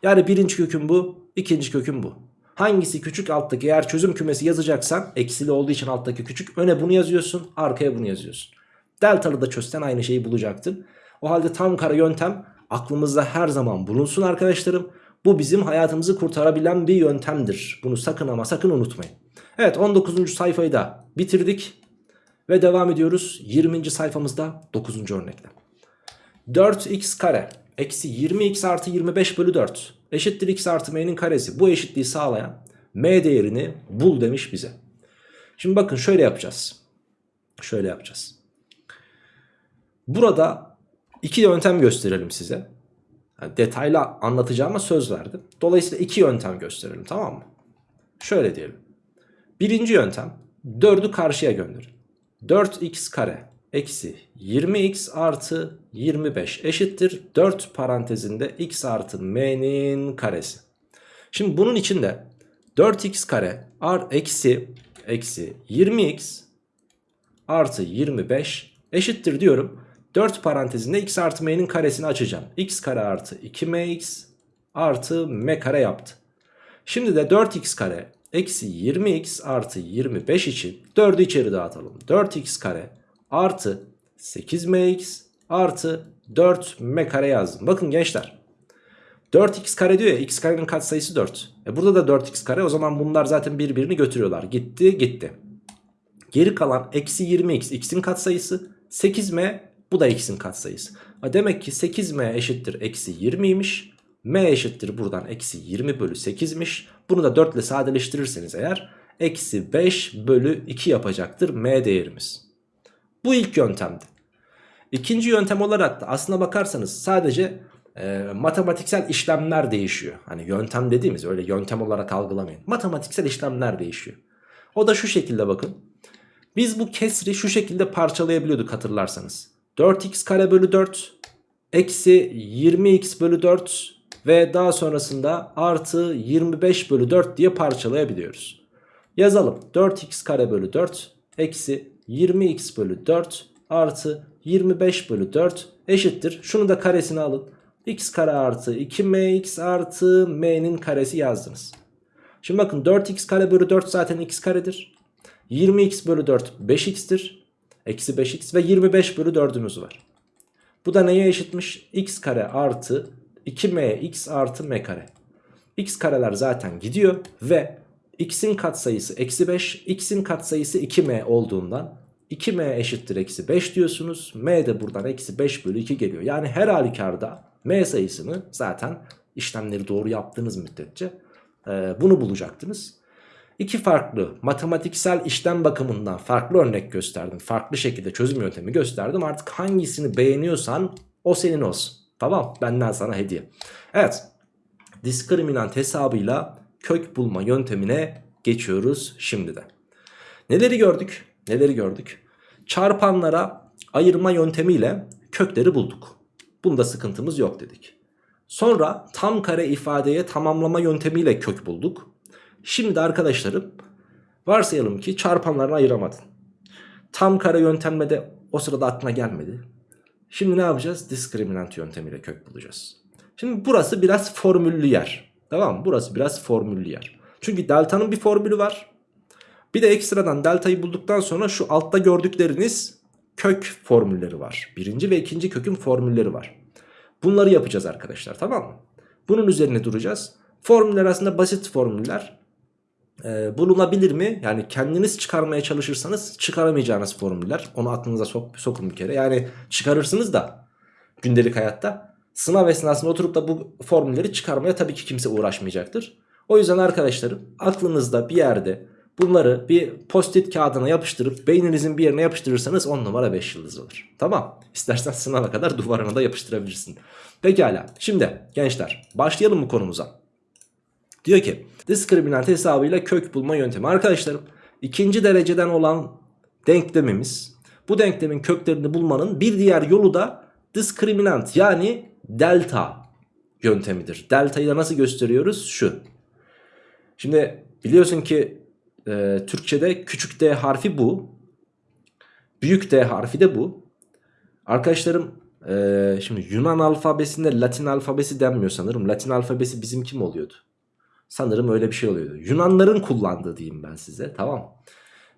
Yani birinci köküm bu ikinci köküm bu. Hangisi küçük alttaki eğer çözüm kümesi yazacaksan eksili olduğu için alttaki küçük öne bunu yazıyorsun arkaya bunu yazıyorsun. Deltalı da çözsen aynı şeyi bulacaktın. O halde tam kare yöntem aklımızda her zaman bulunsun arkadaşlarım. Bu bizim hayatımızı kurtarabilen bir yöntemdir. Bunu sakın ama sakın unutmayın. Evet 19. sayfayı da bitirdik. Ve devam ediyoruz 20. sayfamızda 9. örnekle. 4x kare eksi 20x artı 25 bölü 4 eşittir x artı m'nin karesi. Bu eşitliği sağlayan m değerini bul demiş bize. Şimdi bakın şöyle yapacağız. Şöyle yapacağız. Burada iki yöntem gösterelim size. Yani detaylı anlatacağıma söz verdim. Dolayısıyla iki yöntem gösterelim tamam mı? Şöyle diyelim. Birinci yöntem 4'ü karşıya gönderin. 4x kare eksi 20x artı 25 eşittir 4 parantezinde x artı m'nin karesi. Şimdi bunun içinde 4x kare ar eksi eksi 20x artı 25 eşittir diyorum. 4 parantezinde x artı m'nin karesini açacağım. x kare artı 2mx artı m kare yaptı. Şimdi de 4x kare eksi 20x artı 25 için 4'ü içeri dağıtalım. 4x kare artı 8mx artı 4m kare yazdım. Bakın gençler 4x kare diyor ya x karenin katsayısı 4. E burada da 4x kare o zaman bunlar zaten birbirini götürüyorlar. Gitti gitti. Geri kalan eksi 20x x'in katsayısı 8m bu da x'in katsayısı. Demek ki 8m eşittir eksi 20'ymiş. m eşittir buradan eksi 20 bölü 8'miş. Bunu da 4 ile sadeleştirirseniz eğer eksi 5 bölü 2 yapacaktır m değerimiz. Bu ilk yöntemdi. İkinci yöntem olarak da aslına bakarsanız sadece e, matematiksel işlemler değişiyor. Hani yöntem dediğimiz öyle yöntem olarak algılamayın. Matematiksel işlemler değişiyor. O da şu şekilde bakın. Biz bu kesri şu şekilde parçalayabiliyorduk hatırlarsanız. 4x kare bölü 4 eksi 20x bölü 4 ve daha sonrasında artı 25 bölü 4 diye parçalayabiliyoruz. Yazalım 4x kare bölü 4 eksi 20x bölü 4 artı 25 bölü 4 eşittir. Şunu da karesini alın. x kare artı 2mx artı m'nin karesi yazdınız. Şimdi bakın 4x kare bölü 4 zaten x karedir. 20x bölü 4 5x'tir. Eksi 5x ve 25 bölü 4'ümüz var. Bu da neye eşitmiş? x kare artı 2mx artı m kare. x kareler zaten gidiyor ve x'in katsayısı eksi 5, x'in katsayısı 2m olduğundan 2m eşittir eksi 5 diyorsunuz. m de buradan eksi 5 bölü 2 geliyor. Yani her halükarda m sayısını zaten işlemleri doğru yaptığınız müddetçe e, bunu bulacaktınız. İki farklı matematiksel işlem bakımından farklı örnek gösterdim. Farklı şekilde çözüm yöntemi gösterdim. Artık hangisini beğeniyorsan o senin olsun. Tamam benden sana hediye. Evet diskriminant hesabıyla kök bulma yöntemine geçiyoruz şimdi de. Neleri gördük? Neleri gördük? Çarpanlara ayırma yöntemiyle kökleri bulduk. Bunda sıkıntımız yok dedik. Sonra tam kare ifadeye tamamlama yöntemiyle kök bulduk. Şimdi arkadaşlarım varsayalım ki çarpanlarını ayıramadın. Tam kare yöntemle de o sırada aklına gelmedi. Şimdi ne yapacağız? Diskriminant yöntemiyle kök bulacağız. Şimdi burası biraz formüllü yer. Tamam mı? Burası biraz formüllü yer. Çünkü delta'nın bir formülü var. Bir de ekstradan delta'yı bulduktan sonra şu altta gördükleriniz kök formülleri var. Birinci ve ikinci kökün formülleri var. Bunları yapacağız arkadaşlar tamam mı? Bunun üzerine duracağız. Formüller aslında basit formüller. Ee, bulunabilir mi? Yani kendiniz çıkarmaya çalışırsanız çıkaramayacağınız formüller. Onu aklınıza sok, sokun bir kere. Yani çıkarırsınız da gündelik hayatta. Sınav esnasında oturup da bu formülleri çıkarmaya tabii ki kimse uğraşmayacaktır. O yüzden arkadaşlarım aklınızda bir yerde bunları bir post-it kağıdına yapıştırıp beyninizin bir yerine yapıştırırsanız 10 numara 5 yıldız olur. Tamam. İstersen sınava kadar duvarına da yapıştırabilirsin. Pekala. Şimdi gençler başlayalım bu konumuza. Diyor ki diskriminant hesabıyla kök bulma yöntemi. Arkadaşlarım ikinci dereceden olan denklemimiz bu denklemin köklerini bulmanın bir diğer yolu da diskriminant yani delta yöntemidir. Delta'yı da nasıl gösteriyoruz? Şu. Şimdi biliyorsun ki e, Türkçe'de küçük d harfi bu. Büyük d harfi de bu. Arkadaşlarım e, şimdi Yunan alfabesinde Latin alfabesi denmiyor sanırım. Latin alfabesi bizim kim oluyordu? Sanırım öyle bir şey oluyordu. Yunanların kullandığı diyeyim ben size tamam.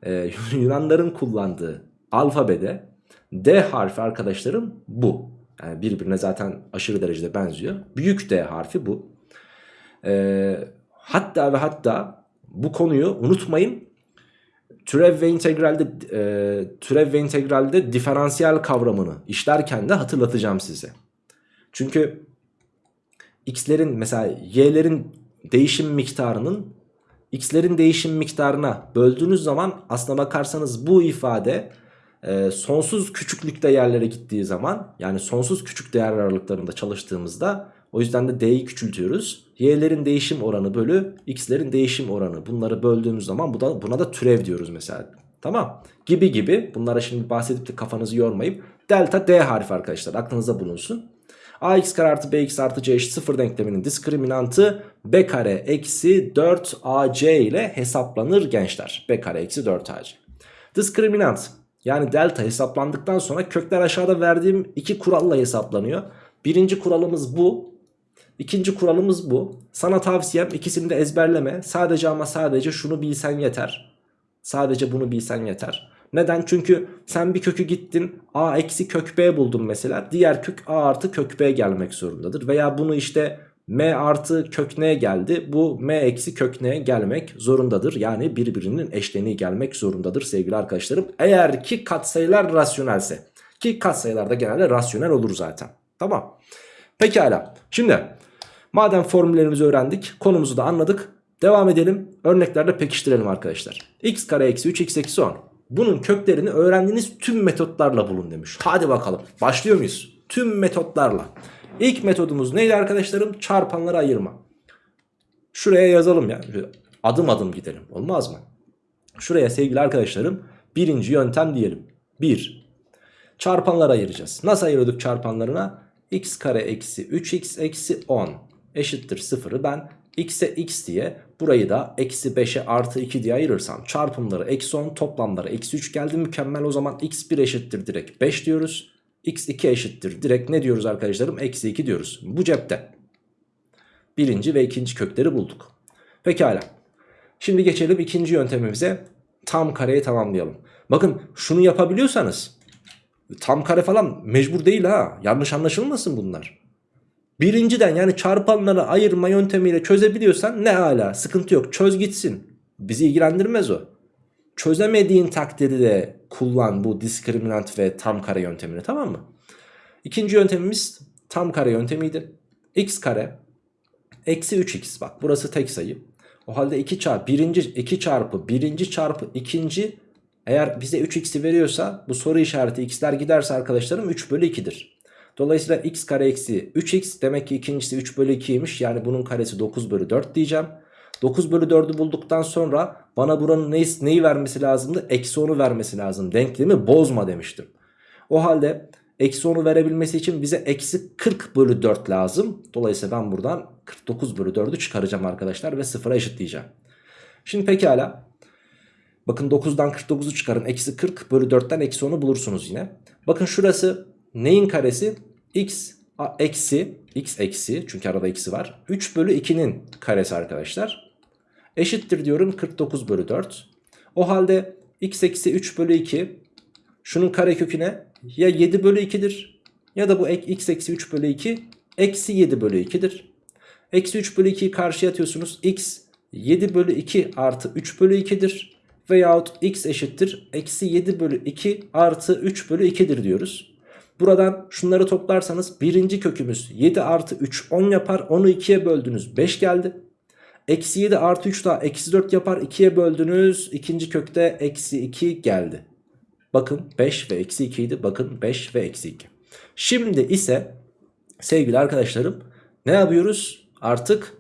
Ee, Yunanların kullandığı alfabede D harfi arkadaşlarım bu. Yani birbirine zaten aşırı derecede benziyor. Büyük D harfi bu. Ee, hatta ve hatta bu konuyu unutmayın. Türev ve integralde e, türev ve integralde diferansiyel kavramını işlerken de hatırlatacağım size. Çünkü x'lerin mesela y'lerin değişim miktarının x'lerin değişim miktarına böldüğünüz zaman aslına bakarsanız bu ifade e, sonsuz küçüklükte yerlere gittiği zaman yani sonsuz küçük değer aralıklarında çalıştığımızda o yüzden de d'yi küçültüyoruz. Y'lerin değişim oranı bölü x'lerin değişim oranı bunları böldüğümüz zaman bu da, buna da türev diyoruz mesela. Tamam. Gibi gibi. Bunlara şimdi bahsedip de kafanızı yormayıp delta D harfi arkadaşlar aklınızda bulunsun. ax kare artı bx artı c eşit 0 denkleminin diskriminantı b kare eksi 4ac ile hesaplanır gençler. b kare eksi 4ac. Diskriminant yani delta hesaplandıktan sonra kökler aşağıda verdiğim iki kuralla hesaplanıyor. Birinci kuralımız bu. İkinci kuralımız bu. Sana tavsiyem ikisini de ezberleme. Sadece ama sadece şunu bilsen yeter. Sadece bunu bilsen yeter. Neden? Çünkü sen bir kökü gittin a eksi kök b buldun mesela. Diğer kök a artı kök b gelmek zorundadır. Veya bunu işte m artı kök n geldi. Bu m eksi kök n gelmek zorundadır. Yani birbirinin eşleniği gelmek zorundadır sevgili arkadaşlarım. Eğer ki katsayılar rasyonelse. Ki katsayılar da genelde rasyonel olur zaten. Tamam. Pekala. Şimdi madem formüllerimizi öğrendik konumuzu da anladık. Devam edelim örneklerle pekiştirelim arkadaşlar. x kare eksi 3 x eksi 10. Bunun köklerini öğrendiğiniz tüm metotlarla bulun demiş. Hadi bakalım başlıyor muyuz? Tüm metotlarla. İlk metodumuz neydi arkadaşlarım? Çarpanları ayırma. Şuraya yazalım ya. Adım adım gidelim. Olmaz mı? Şuraya sevgili arkadaşlarım birinci yöntem diyelim. 1. Çarpanları ayıracağız. Nasıl ayırıyorduk çarpanlarına? x kare eksi 3x eksi 10 eşittir 0'ı ben x'e x diye burayı da eksi 5'e artı 2 diye ayırırsam çarpımları eksi 10 toplamları eksi 3 geldi mükemmel o zaman x1 eşittir direkt 5 diyoruz. X2 eşittir direkt ne diyoruz arkadaşlarım eksi 2 diyoruz bu cepte. Birinci ve ikinci kökleri bulduk. Pekala. Şimdi geçelim ikinci yöntemimize tam kareyi tamamlayalım. Bakın şunu yapabiliyorsanız tam kare falan mecbur değil ha yanlış anlaşılmasın bunlar. Birinciden yani çarpanları ayırma yöntemiyle çözebiliyorsan ne hala sıkıntı yok çöz gitsin. Bizi ilgilendirmez o. Çözemediğin takdirde kullan bu diskriminant ve tam kare yöntemini tamam mı? İkinci yöntemimiz tam kare yöntemiydi. x kare eksi 3x bak burası tek sayı. O halde 2 çarpı birinci 2 çarpı birinci çarpı ikinci eğer bize 3x'i veriyorsa bu soru işareti x'ler giderse arkadaşlarım 3 bölü 2'dir. Dolayısıyla x kare eksi 3x demek ki ikincisi 3 bölü 2'ymiş. Yani bunun karesi 9 bölü 4 diyeceğim. 9 bölü 4'ü bulduktan sonra bana buranın neyi, neyi vermesi lazımdı? Eksi 10'u vermesi lazım. Denklemi bozma demiştim. O halde eksi 10'u verebilmesi için bize eksi 40 bölü 4 lazım. Dolayısıyla ben buradan 49 bölü 4'ü çıkaracağım arkadaşlar ve sıfıra eşitleyeceğim. Şimdi pekala. Bakın 9'dan 49'u çıkarın. Eksi 40 bölü 4'ten eksi 10'u bulursunuz yine. Bakın şurası neyin karesi? x eksi x eksi çünkü arada eksi var. 3 bölü 2'nin karesi arkadaşlar. Eşittir diyorum 49 bölü 4. O halde x eksi 3 bölü 2 şunun kareköküne ya 7 bölü 2'dir ya da bu x eksi 3 bölü 2 eksi 7 bölü 2'dir. Eksi 3 bölü 2'yi karşıya atıyorsunuz. x 7 bölü 2 artı 3 bölü 2'dir. Veyahut x eşittir eksi 7 bölü 2 artı 3 bölü 2'dir diyoruz. Buradan şunları toplarsanız birinci kökümüz 7 artı 3 10 yapar. 10'u 2'ye böldünüz 5 geldi. Eksi 7 artı 3 daha eksi 4 yapar. 2'ye böldünüz. ikinci kökte eksi 2 geldi. Bakın 5 ve eksi 2 idi. Bakın 5 ve eksi 2. Şimdi ise sevgili arkadaşlarım ne yapıyoruz? Artık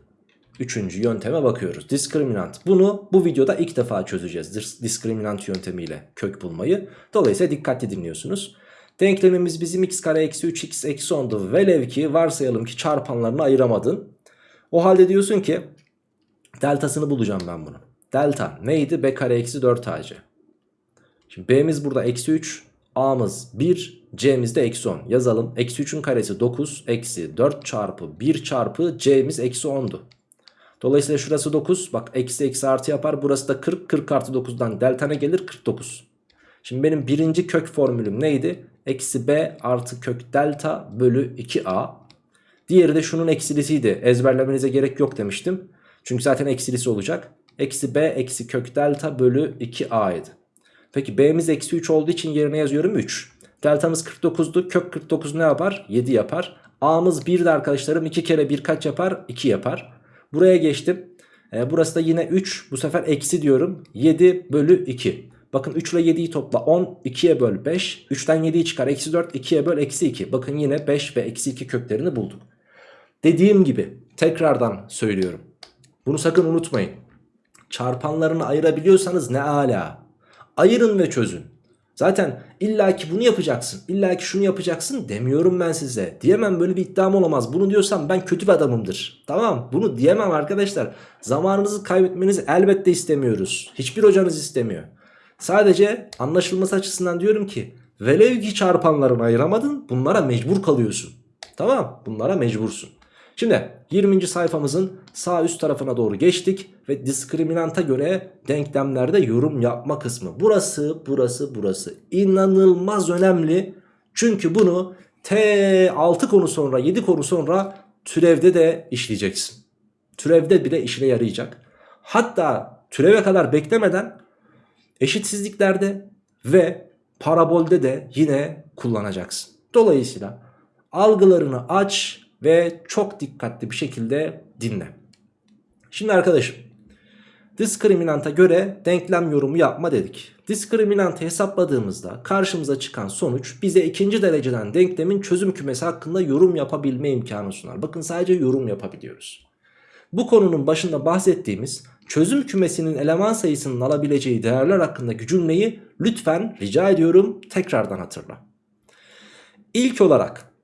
üçüncü yönteme bakıyoruz. Diskriminant. Bunu bu videoda ilk defa çözeceğiz. Diskriminant yöntemiyle kök bulmayı. Dolayısıyla dikkatli dinliyorsunuz. Denklemimiz bizim x kare eksi 3x eksi 10'du. Velev ki varsayalım ki çarpanlarını ayıramadın. O halde diyorsun ki deltasını bulacağım ben bunu. Delta neydi? b kare eksi 4ac. Şimdi b'miz burada eksi 3. a'mız 1. c'miz de eksi 10. Yazalım. Eksi 3'ün karesi 9. Eksi 4 çarpı 1 çarpı c'miz eksi 10'du. Dolayısıyla şurası 9. Bak eksi eksi artı yapar. Burası da 40. 40 artı 9'dan delta ne gelir? 49. Şimdi benim birinci kök formülüm neydi? Eksi b artı kök delta bölü 2a. Diğeri de şunun eksilisiydi. Ezberlemenize gerek yok demiştim. Çünkü zaten eksilisi olacak. Eksi b eksi kök delta bölü 2a idi. Peki b'miz eksi 3 olduğu için yerine yazıyorum 3. Deltamız 49'du. Kök 49 ne yapar? 7 yapar. A'mız 1 de arkadaşlarım 2 kere 1 kaç yapar? 2 yapar. Buraya geçtim. E, burası da yine 3. Bu sefer eksi diyorum. 7 bölü 2. Bakın 3 ile 7'yi topla 10 2'ye böl 5 3'ten 7'yi çıkar eksi 4 2'ye böl eksi 2 bakın yine 5 ve eksi 2 köklerini bulduk. Dediğim gibi tekrardan söylüyorum bunu sakın unutmayın çarpanlarını ayırabiliyorsanız ne ala Ayırın ve çözün. Zaten illaki bunu yapacaksın, illaki şunu yapacaksın demiyorum ben size. Diyemem böyle bir iddiam olamaz. Bunu diyorsam ben kötü bir adamımdır. Tamam bunu diyemem arkadaşlar. Zamanınızı kaybetmenizi elbette istemiyoruz. Hiçbir hocanız istemiyor. Sadece anlaşılması açısından diyorum ki velev ki çarpanlarını ayıramadın bunlara mecbur kalıyorsun. Tamam bunlara mecbursun. Şimdi 20. sayfamızın sağ üst tarafına doğru geçtik ve diskriminanta göre denklemlerde yorum yapma kısmı. Burası, burası, burası inanılmaz önemli. Çünkü bunu T6 konu sonra 7 konu sonra türevde de işleyeceksin. Türevde bile işine yarayacak. Hatta türeve kadar beklemeden eşitsizliklerde ve parabolde de yine kullanacaksın. Dolayısıyla algılarını aç ve çok dikkatli bir şekilde dinle. Şimdi arkadaşım diskriminanta göre denklem yorumu yapma dedik. Diskriminantı hesapladığımızda karşımıza çıkan sonuç bize ikinci dereceden denklemin çözüm kümesi hakkında yorum yapabilme imkanı sunar. Bakın sadece yorum yapabiliyoruz. Bu konunun başında bahsettiğimiz çözüm kümesinin eleman sayısının alabileceği değerler hakkındaki cümleyi lütfen rica ediyorum tekrardan hatırla. İlk olarak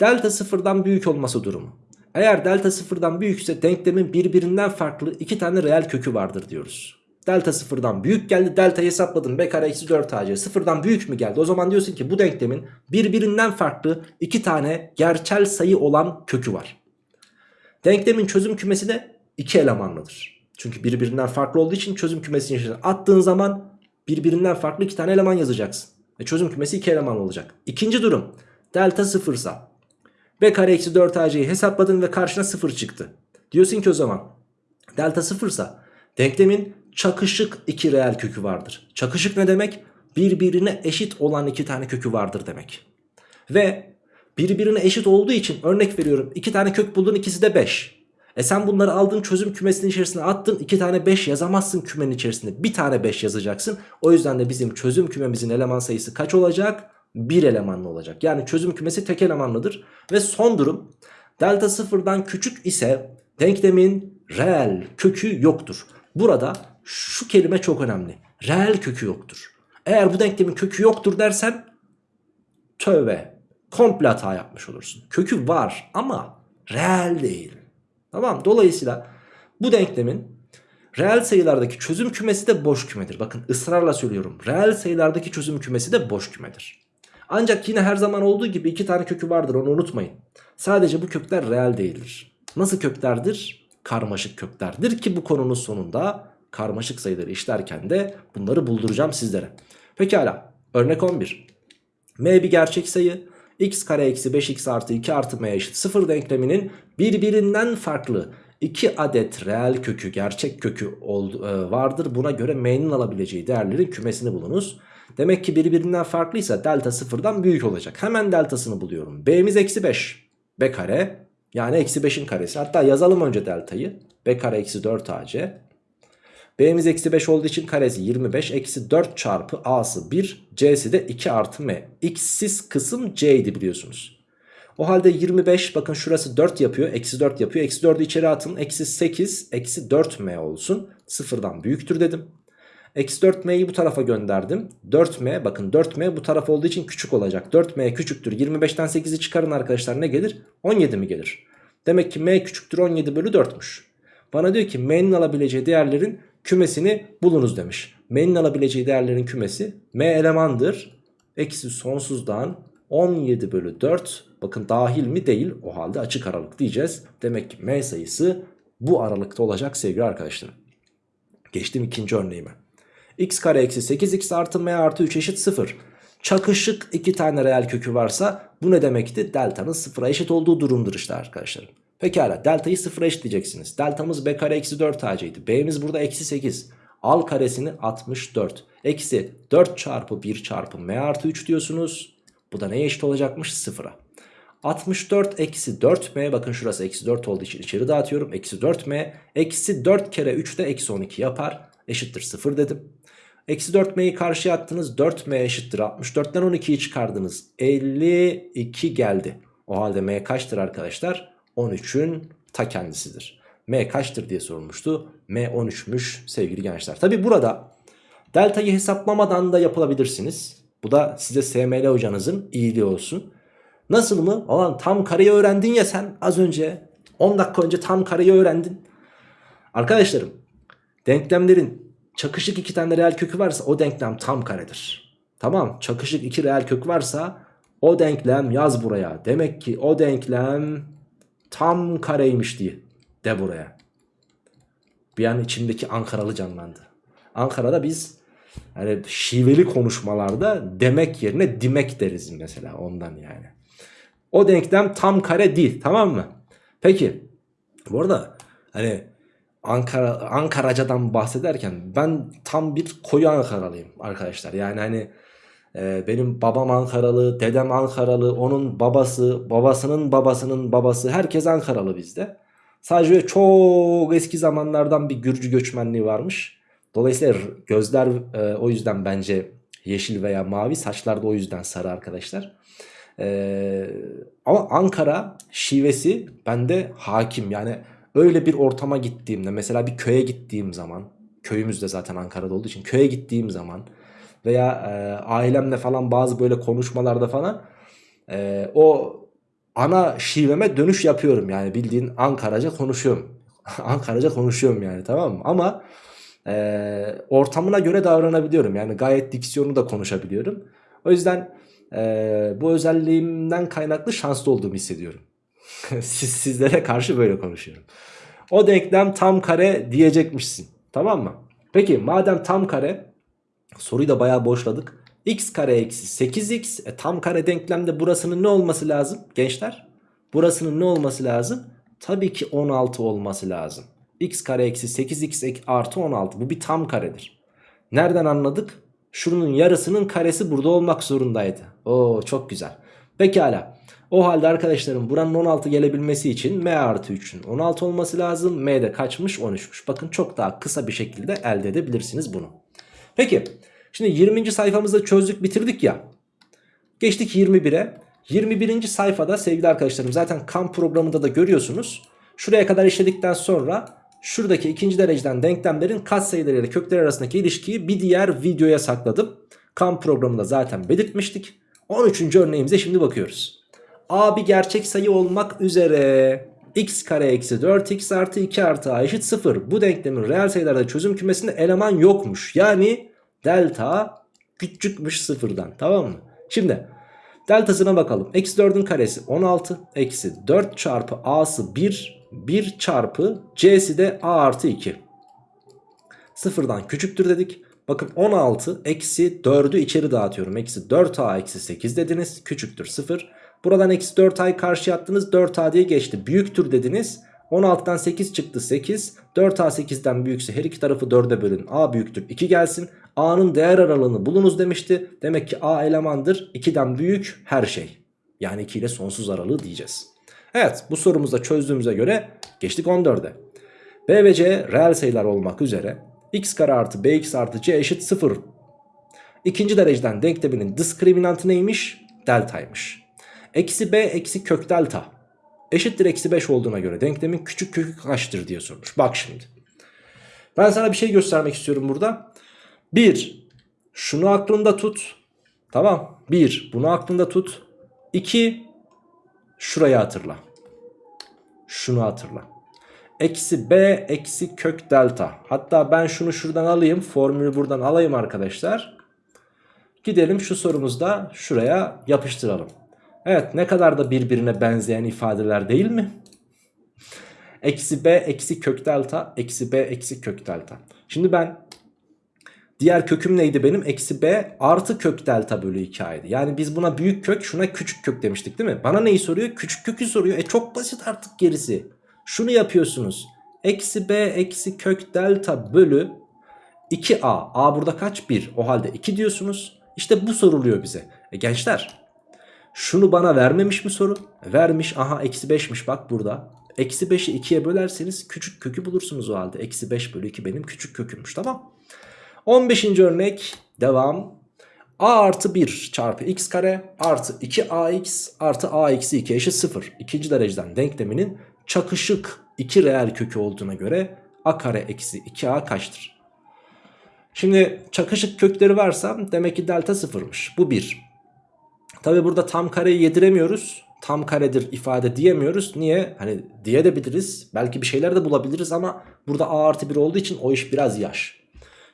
delta sıfırdan büyük olması durumu. Eğer delta sıfırdan büyükse denklemin birbirinden farklı iki tane reel kökü vardır diyoruz. Delta sıfırdan büyük geldi delta hesapladım b kare eksi 4 ac sıfırdan büyük mü geldi o zaman diyorsun ki bu denklemin birbirinden farklı iki tane gerçel sayı olan kökü var. Denklemin çözüm kümesi de iki elemanlıdır. Çünkü birbirinden farklı olduğu için çözüm kümesinin içine attığın zaman birbirinden farklı iki tane eleman yazacaksın. Ve çözüm kümesi iki eleman olacak. İkinci durum delta sıfırsa b kare eksi 4 ac'yi hesapladın ve karşına 0 çıktı. Diyorsun ki o zaman delta sıfırsa denklemin çakışık iki reel kökü vardır. Çakışık ne demek? Birbirine eşit olan iki tane kökü vardır demek. Ve birbirine eşit olduğu için örnek veriyorum iki tane kök buldun ikisi de 5. E sen bunları aldın çözüm kümesinin içerisine attın iki tane 5 yazamazsın kümenin içerisinde bir tane 5 yazacaksın. O yüzden de bizim çözüm kümemizin eleman sayısı kaç olacak? Bir elemanlı olacak. Yani çözüm kümesi tek elemanlıdır. Ve son durum delta sıfırdan küçük ise denklemin reel kökü yoktur. Burada şu kelime çok önemli. Reel kökü yoktur. Eğer bu denklemin kökü yoktur dersen tövbe komple hata yapmış olursun. Kökü var ama reel değil. Tamam dolayısıyla bu denklemin reel sayılardaki çözüm kümesi de boş kümedir. Bakın ısrarla söylüyorum. Reel sayılardaki çözüm kümesi de boş kümedir. Ancak yine her zaman olduğu gibi iki tane kökü vardır onu unutmayın. Sadece bu kökler reel değildir. Nasıl köklerdir? Karmaşık köklerdir ki bu konunun sonunda karmaşık sayıları işlerken de bunları bulduracağım sizlere. Pekala örnek 11. M bir gerçek sayı x kare eksi 5x artı 2 artı m eşit 0 denkleminin birbirinden farklı 2 adet reel kökü gerçek kökü e, vardır. Buna göre m'nin alabileceği değerlerin kümesini bulunuz. Demek ki birbirinden farklıysa delta sıfırdan büyük olacak. Hemen deltasını buluyorum. B'miz eksi 5. B kare yani eksi 5'in karesi. Hatta yazalım önce deltayı. B kare eksi 4 AC. B'miz eksi 5 olduğu için karesi 25. Eksi 4 çarpı A'sı 1. C'si de 2 artı M. X'siz kısım C'ydi biliyorsunuz. O halde 25 bakın şurası 4 yapıyor. Eksi 4 yapıyor. Eksi 4'ü içeri atın. Eksi 8 eksi 4M olsun. Sıfırdan büyüktür dedim. Eksi 4m'yi bu tarafa gönderdim. 4m bakın 4m bu taraf olduğu için küçük olacak. 4m küçüktür. 25'ten 8'i çıkarın arkadaşlar ne gelir? 17 mi gelir? Demek ki m küçüktür 17 bölü 4'müş. Bana diyor ki m'nin alabileceği değerlerin kümesini bulunuz demiş. M'nin alabileceği değerlerin kümesi m elemandır. Eksi sonsuzdan 17 bölü 4 bakın dahil mi değil o halde açık aralık diyeceğiz. Demek ki m sayısı bu aralıkta olacak sevgili arkadaşlarım. Geçtim ikinci örneğime x kare eksi 8x artı m artı 3 eşit 0. Çakışık iki tane reel kökü varsa bu ne demekti? Delta'nın sıfıra eşit olduğu durumdur işte arkadaşlar. Pekala deltayı sıfıra eşitleyeceksiniz. Deltamız b kare eksi 4 acıydı. B'miz burada eksi 8. Al karesini 64. Eksi 4 çarpı 1 çarpı m artı 3 diyorsunuz. Bu da neye eşit olacakmış? Sıfıra. 64 eksi 4m bakın şurası eksi 4 olduğu için içeri dağıtıyorum. Eksi 4m eksi 4 kere 3 de eksi 12 yapar. Eşittir 0 dedim. Eksi 4m'yi karşıya attınız 4m eşittir 64'ten 12'yi çıkardınız 52 geldi. O halde m kaçtır arkadaşlar? 13'ün ta kendisidir. m kaçtır diye sorulmuştu. m 13'müş sevgili gençler. Tabi burada Delta'yı hesaplamadan da yapılabilirsiniz. Bu da size SML hocanızın iyiliği olsun. Nasıl mı? Alan tam kareyi öğrendin ya sen az önce. 10 dakika önce tam kareyi öğrendin. Arkadaşlarım denklemlerin çakışık iki tane reel kökü varsa o denklem tam karedir. Tamam çakışık iki reel kök varsa o denklem yaz buraya. Demek ki o denklem tam kareymiş diye de buraya. Bir an içimdeki Ankaralı canlandı. Ankara'da biz yani şiveli konuşmalarda demek yerine dimek deriz mesela ondan yani. O denklem tam kare değil tamam mı? Peki bu arada hani Ankara Ankaracadan bahsederken ben tam bir koyu Ankaralıyım arkadaşlar. Yani hani e, benim babam Ankaralı, dedem Ankaralı, onun babası, babasının babasının babası herkes Ankaralı bizde. Sadece çok eski zamanlardan bir Gürcü göçmenliği varmış. Dolayısıyla gözler e, o yüzden bence yeşil veya mavi, saçlar da o yüzden sarı arkadaşlar. E, ama Ankara şivesi bende hakim. Yani öyle bir ortama gittiğimde mesela bir köye gittiğim zaman köyümüz de zaten Ankara'da olduğu için köye gittiğim zaman veya e, ailemle falan bazı böyle konuşmalarda falan e, o ana şiveme dönüş yapıyorum yani bildiğin Ankaraca konuşuyorum. Ankaraca konuşuyorum yani tamam mı? Ama e, ortamına göre davranabiliyorum. Yani gayet diksiyonu da konuşabiliyorum. O yüzden e, bu özelliğimden kaynaklı şanslı olduğumu hissediyorum. Siz, sizlere karşı böyle konuşuyorum. O denklem tam kare diyecekmişsin. Tamam mı? Peki madem tam kare soruyu da bayağı boşladık. x kare eksi 8x e, tam kare denklemde burasının ne olması lazım gençler? Burasının ne olması lazım? Tabii ki 16 olması lazım. x kare eksi 8x artı 16 bu bir tam karedir. Nereden anladık? Şunun yarısının karesi burada olmak zorundaydı. Oo çok güzel. Pekala. O halde arkadaşlarım buranın 16 gelebilmesi için m artı 3'ün 16 olması lazım. m de kaçmış 13'müş. Bakın çok daha kısa bir şekilde elde edebilirsiniz bunu. Peki şimdi 20. sayfamızda çözdük bitirdik ya. Geçtik 21'e. 21. sayfada sevgili arkadaşlarım zaten kamp programında da görüyorsunuz. Şuraya kadar işledikten sonra şuradaki ikinci dereceden denklemlerin katsayıları ile kökler arasındaki ilişkiyi bir diğer videoya sakladım. Kamp programında zaten belirtmiştik. 13. örneğimize şimdi bakıyoruz. A bir gerçek sayı olmak üzere x kare eksi 4x artı 2 artı a eşit 0. Bu denklemin reel sayılarda çözüm kümesinde eleman yokmuş. Yani delta küçükmüş sıfırdan tamam mı? Şimdi deltasına bakalım. Eksi 4'ün karesi 16 eksi 4 çarpı a'sı 1 1 çarpı c'si de a artı 2. Sıfırdan küçüktür dedik. Bakın 16 eksi 4'ü içeri dağıtıyorum. Eksi 4a eksi 8 dediniz. Küçüktür 0. Buradan eksi 4a'yı karşı attınız 4a diye geçti. Büyüktür dediniz. 16'dan 8 çıktı 8. 4a 8'den büyükse her iki tarafı 4'e bölün. a büyüktür 2 gelsin. a'nın değer aralığını bulunuz demişti. Demek ki a elemandır. 2'den büyük her şey. Yani 2 ile sonsuz aralığı diyeceğiz. Evet bu sorumuzda çözdüğümüze göre geçtik 14'e. b ve c reel sayılar olmak üzere x kare artı bx artı c eşit 0. İkinci dereceden denkleminin diskriminantı neymiş? Deltaymış. Eksi b eksi kök delta eşittir eksi 5 olduğuna göre denklemin küçük kökü kaçtır diye sormuş. Bak şimdi. Ben sana bir şey göstermek istiyorum burada. 1. Şunu aklında tut. Tamam. 1. Bunu aklında tut. 2. Şurayı hatırla. Şunu hatırla. Eksi b eksi kök delta. Hatta ben şunu şuradan alayım. Formülü buradan alayım arkadaşlar. Gidelim şu sorumuzda şuraya yapıştıralım. Evet ne kadar da birbirine benzeyen ifadeler değil mi? Eksi b eksi kök delta eksi b eksi kök delta. Şimdi ben diğer köküm neydi benim? Eksi b artı kök delta bölü 2a'ydı. Yani biz buna büyük kök şuna küçük kök demiştik değil mi? Bana neyi soruyor? Küçük kökü soruyor. E çok basit artık gerisi. Şunu yapıyorsunuz. Eksi b eksi kök delta bölü 2a. a burada kaç? 1. O halde 2 diyorsunuz. İşte bu soruluyor bize. E gençler şunu bana vermemiş mi soru? Vermiş. Aha eksi 5'miş bak burada. Eksi 5'i 2'ye bölerseniz küçük kökü bulursunuz o halde. Eksi 5 bölü 2 benim küçük kökümmüş tamam. 15. örnek devam. a artı 1 çarpı x kare artı 2ax artı a eksi 2 eşit 0. İkinci dereceden denkleminin çakışık 2 reel kökü olduğuna göre a kare eksi 2a kaçtır? Şimdi çakışık kökleri varsa demek ki delta sıfırmış. Bu bir. Tabi burada tam kareyi yediremiyoruz. Tam karedir ifade diyemiyoruz. Niye? Hani diye de biliriz. Belki bir şeyler de bulabiliriz ama burada a artı 1 olduğu için o iş biraz yaş.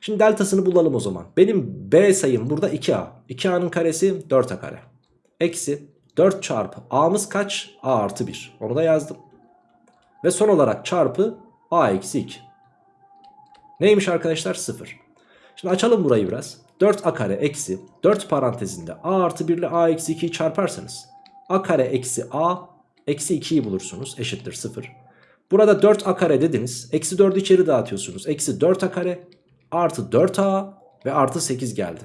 Şimdi deltasını bulalım o zaman. Benim b sayım burada 2a. 2a'nın karesi 4a kare. Eksi 4 çarpı a'mız kaç? a artı 1. Onu da yazdım. Ve son olarak çarpı a eksi 2. Neymiş arkadaşlar? 0. Şimdi açalım burayı biraz. 4a kare eksi 4 parantezinde a artı 1 ile a eksi 2'yi çarparsanız a kare eksi a eksi 2'yi bulursunuz eşittir 0. Burada 4a kare dediniz. Eksi 4'ü içeri dağıtıyorsunuz. Eksi 4a kare artı 4a ve artı 8 geldi.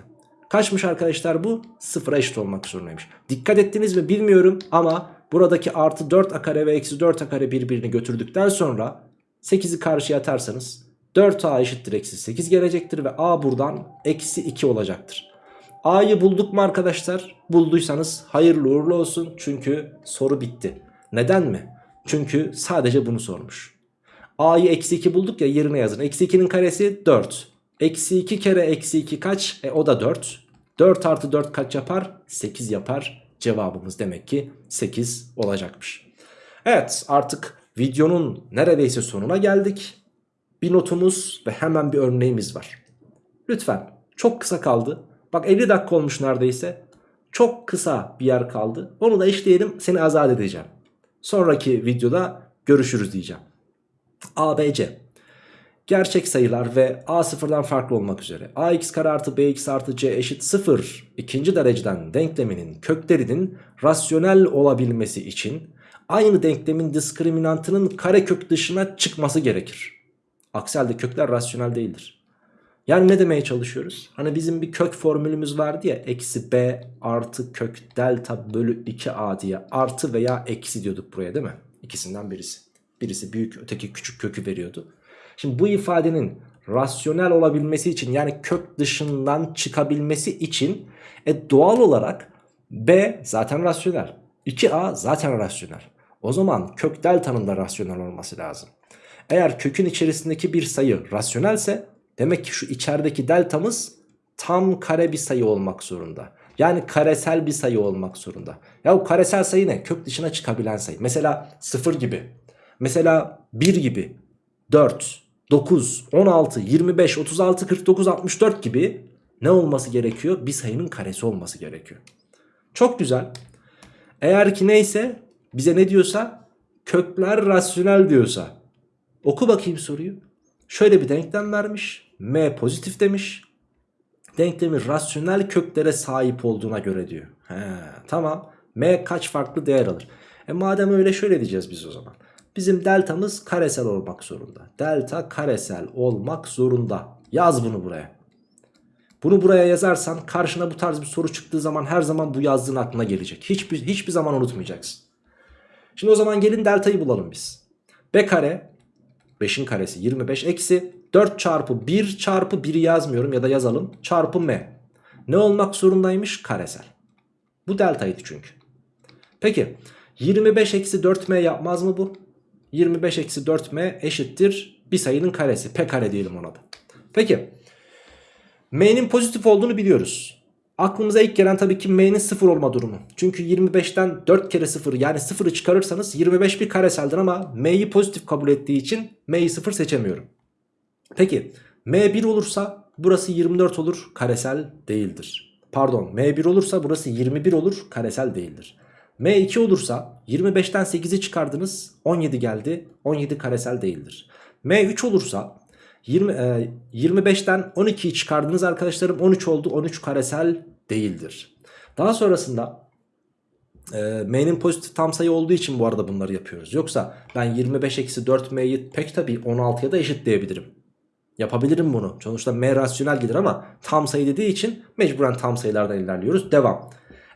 Kaçmış arkadaşlar bu? Sıfıra eşit olmak zorundaymış. Dikkat ettiniz mi bilmiyorum ama buradaki artı 4a kare ve eksi 4a kare birbirini götürdükten sonra 8'i karşıya atarsanız 4a eşittir eksi 8 gelecektir ve a buradan eksi 2 olacaktır. A'yı bulduk mu arkadaşlar? Bulduysanız hayırlı uğurlu olsun çünkü soru bitti. Neden mi? Çünkü sadece bunu sormuş. A'yı eksi 2 bulduk ya yerine yazın. Eksi 2'nin karesi 4. Eksi 2 kere eksi 2 kaç? E o da 4. 4 artı 4 kaç yapar? 8 yapar. Cevabımız demek ki 8 olacakmış. Evet artık videonun neredeyse sonuna geldik. Bir notumuz ve hemen bir örneğimiz var. Lütfen çok kısa kaldı. Bak 50 dakika olmuş neredeyse. Çok kısa bir yer kaldı. Onu da işleyelim seni azat edeceğim. Sonraki videoda görüşürüz diyeceğim. ABC Gerçek sayılar ve a sıfırdan farklı olmak üzere ax kare artı bx artı c eşit 0 ikinci dereceden denkleminin köklerinin rasyonel olabilmesi için aynı denklemin diskriminantının karekök dışına çıkması gerekir. Aksi halde kökler rasyonel değildir. Yani ne demeye çalışıyoruz? Hani bizim bir kök formülümüz vardı ya eksi b artı kök delta bölü 2a diye artı veya eksi diyorduk buraya değil mi? İkisinden birisi. Birisi büyük öteki küçük kökü veriyordu. Şimdi bu ifadenin rasyonel olabilmesi için yani kök dışından çıkabilmesi için e, doğal olarak b zaten rasyonel. 2a zaten rasyonel. O zaman kök delta'nın da rasyonel olması lazım. Eğer kökün içerisindeki bir sayı rasyonelse demek ki şu içerideki deltamız tam kare bir sayı olmak zorunda. Yani karesel bir sayı olmak zorunda. Ya bu karesel sayı ne? Kök dışına çıkabilen sayı. Mesela 0 gibi. Mesela 1 gibi. 4, 9, 16, 25, 36, 49, 64 gibi ne olması gerekiyor? Bir sayının karesi olması gerekiyor. Çok güzel. Eğer ki neyse bize ne diyorsa kökler rasyonel diyorsa oku bakayım soruyu. Şöyle bir denklem vermiş. M pozitif demiş. Denklemin rasyonel köklere sahip olduğuna göre diyor. He, tamam. M kaç farklı değer alır? E madem öyle şöyle diyeceğiz biz o zaman. Bizim deltamız karesel olmak zorunda. Delta karesel olmak zorunda. Yaz bunu buraya. Bunu buraya yazarsan karşına bu tarz bir soru çıktığı zaman her zaman bu yazdığın aklına gelecek. Hiçbir, hiçbir zaman unutmayacaksın. Şimdi o zaman gelin deltayı bulalım biz. B kare 5'in karesi 25 eksi 4 çarpı 1 çarpı 1'i yazmıyorum ya da yazalım çarpı m. Ne olmak zorundaymış? Karesel. Bu deltaydı çünkü. Peki 25 eksi 4m yapmaz mı bu? 25 eksi 4m eşittir bir sayının karesi. P kare diyelim ona da. Peki. M'nin pozitif olduğunu biliyoruz. Aklımıza ilk gelen tabii ki M'nin 0 olma durumu. Çünkü 25'ten 4 kere 0 yani 0'ı çıkarırsanız 25 bir kareseldir ama M'yi pozitif kabul ettiği için M'yi 0 seçemiyorum. Peki M 1 olursa burası 24 olur karesel değildir. Pardon M 1 olursa burası 21 olur karesel değildir. M2 olursa 25'ten 8'i çıkardınız 17 geldi 17 karesel değildir. M3 olursa 20, e, 25'ten 12'yi çıkardınız arkadaşlarım 13 oldu 13 karesel değildir. Daha sonrasında e, M'nin pozitif tam sayı olduğu için bu arada bunları yapıyoruz. Yoksa ben 25 eksi 4M'yi pek tabi 16'ya da eşitleyebilirim. Yapabilirim bunu. Sonuçta M rasyonel gelir ama tam sayı dediği için mecburen tam sayılardan ilerliyoruz. Devam.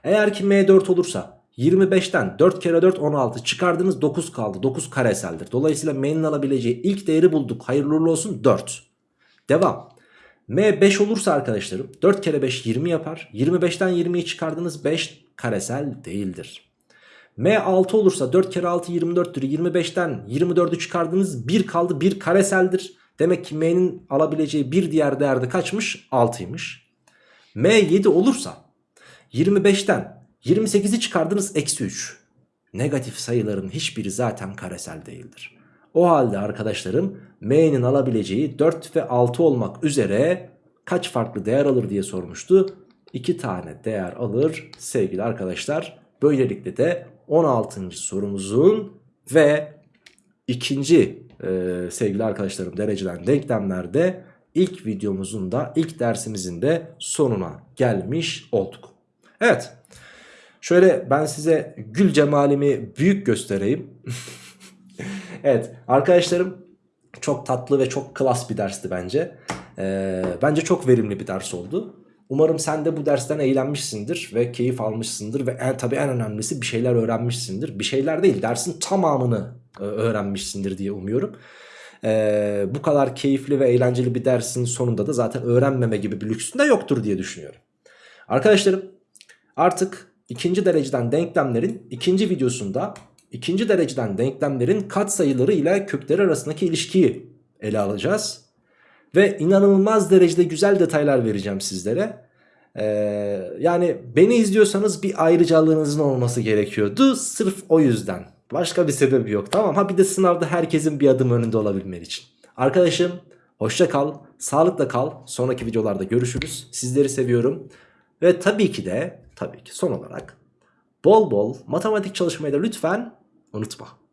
Eğer ki M4 olursa 25'ten 4 kere 4 16 çıkardınız 9 kaldı. 9 kareseldir. Dolayısıyla M'nin alabileceği ilk değeri bulduk. Hayırlı uğurlu olsun 4. Devam. M 5 olursa arkadaşlarım 4 kere 5 20 yapar. 25'ten 20'yi çıkardınız 5 karesel değildir. M 6 olursa 4 kere 6 24'tür. 25'ten 24'ü çıkardınız 1 kaldı 1 kareseldir. Demek ki m'nin alabileceği bir diğer değerde kaçmış? 6'ymış. m 7 olursa 25'ten 28'i çıkardınız eksi 3. Negatif sayıların hiçbiri zaten karesel değildir. O halde arkadaşlarım m'nin alabileceği 4 ve 6 olmak üzere kaç farklı değer alır diye sormuştu. 2 tane değer alır sevgili arkadaşlar. Böylelikle de 16. sorumuzun ve ikinci e, sevgili arkadaşlarım dereceden denklemlerde ilk videomuzun da ilk dersimizin de sonuna gelmiş olduk. Evet şöyle ben size gül cemalimi büyük göstereyim. evet arkadaşlarım çok tatlı ve çok klas bir dersti bence. Ee, bence çok verimli bir ders oldu. Umarım sen de bu dersten eğlenmişsindir ve keyif almışsındır ve en, tabii en önemlisi bir şeyler öğrenmişsindir. Bir şeyler değil dersin tamamını e, öğrenmişsindir diye umuyorum. Ee, bu kadar keyifli ve eğlenceli bir dersin sonunda da zaten öğrenmeme gibi bir lüksün de yoktur diye düşünüyorum. Arkadaşlarım artık ikinci dereceden denklemlerin ikinci videosunda ikinci dereceden denklemlerin katsayıları ile kökleri arasındaki ilişkiyi ele alacağız. Ve inanılmaz derecede güzel detaylar vereceğim sizlere. Ee, yani beni izliyorsanız bir ayrıcalığınızın olması gerekiyordu. Sırf o yüzden. Başka bir sebebi yok tamam. Ha bir de sınavda herkesin bir adım önünde olabilmen için. Arkadaşım hoşça kal, sağlıkla kal. Sonraki videolarda görüşürüz. Sizleri seviyorum. Ve tabii ki de tabii ki son olarak bol bol matematik çalışmayı da lütfen ونطبخ.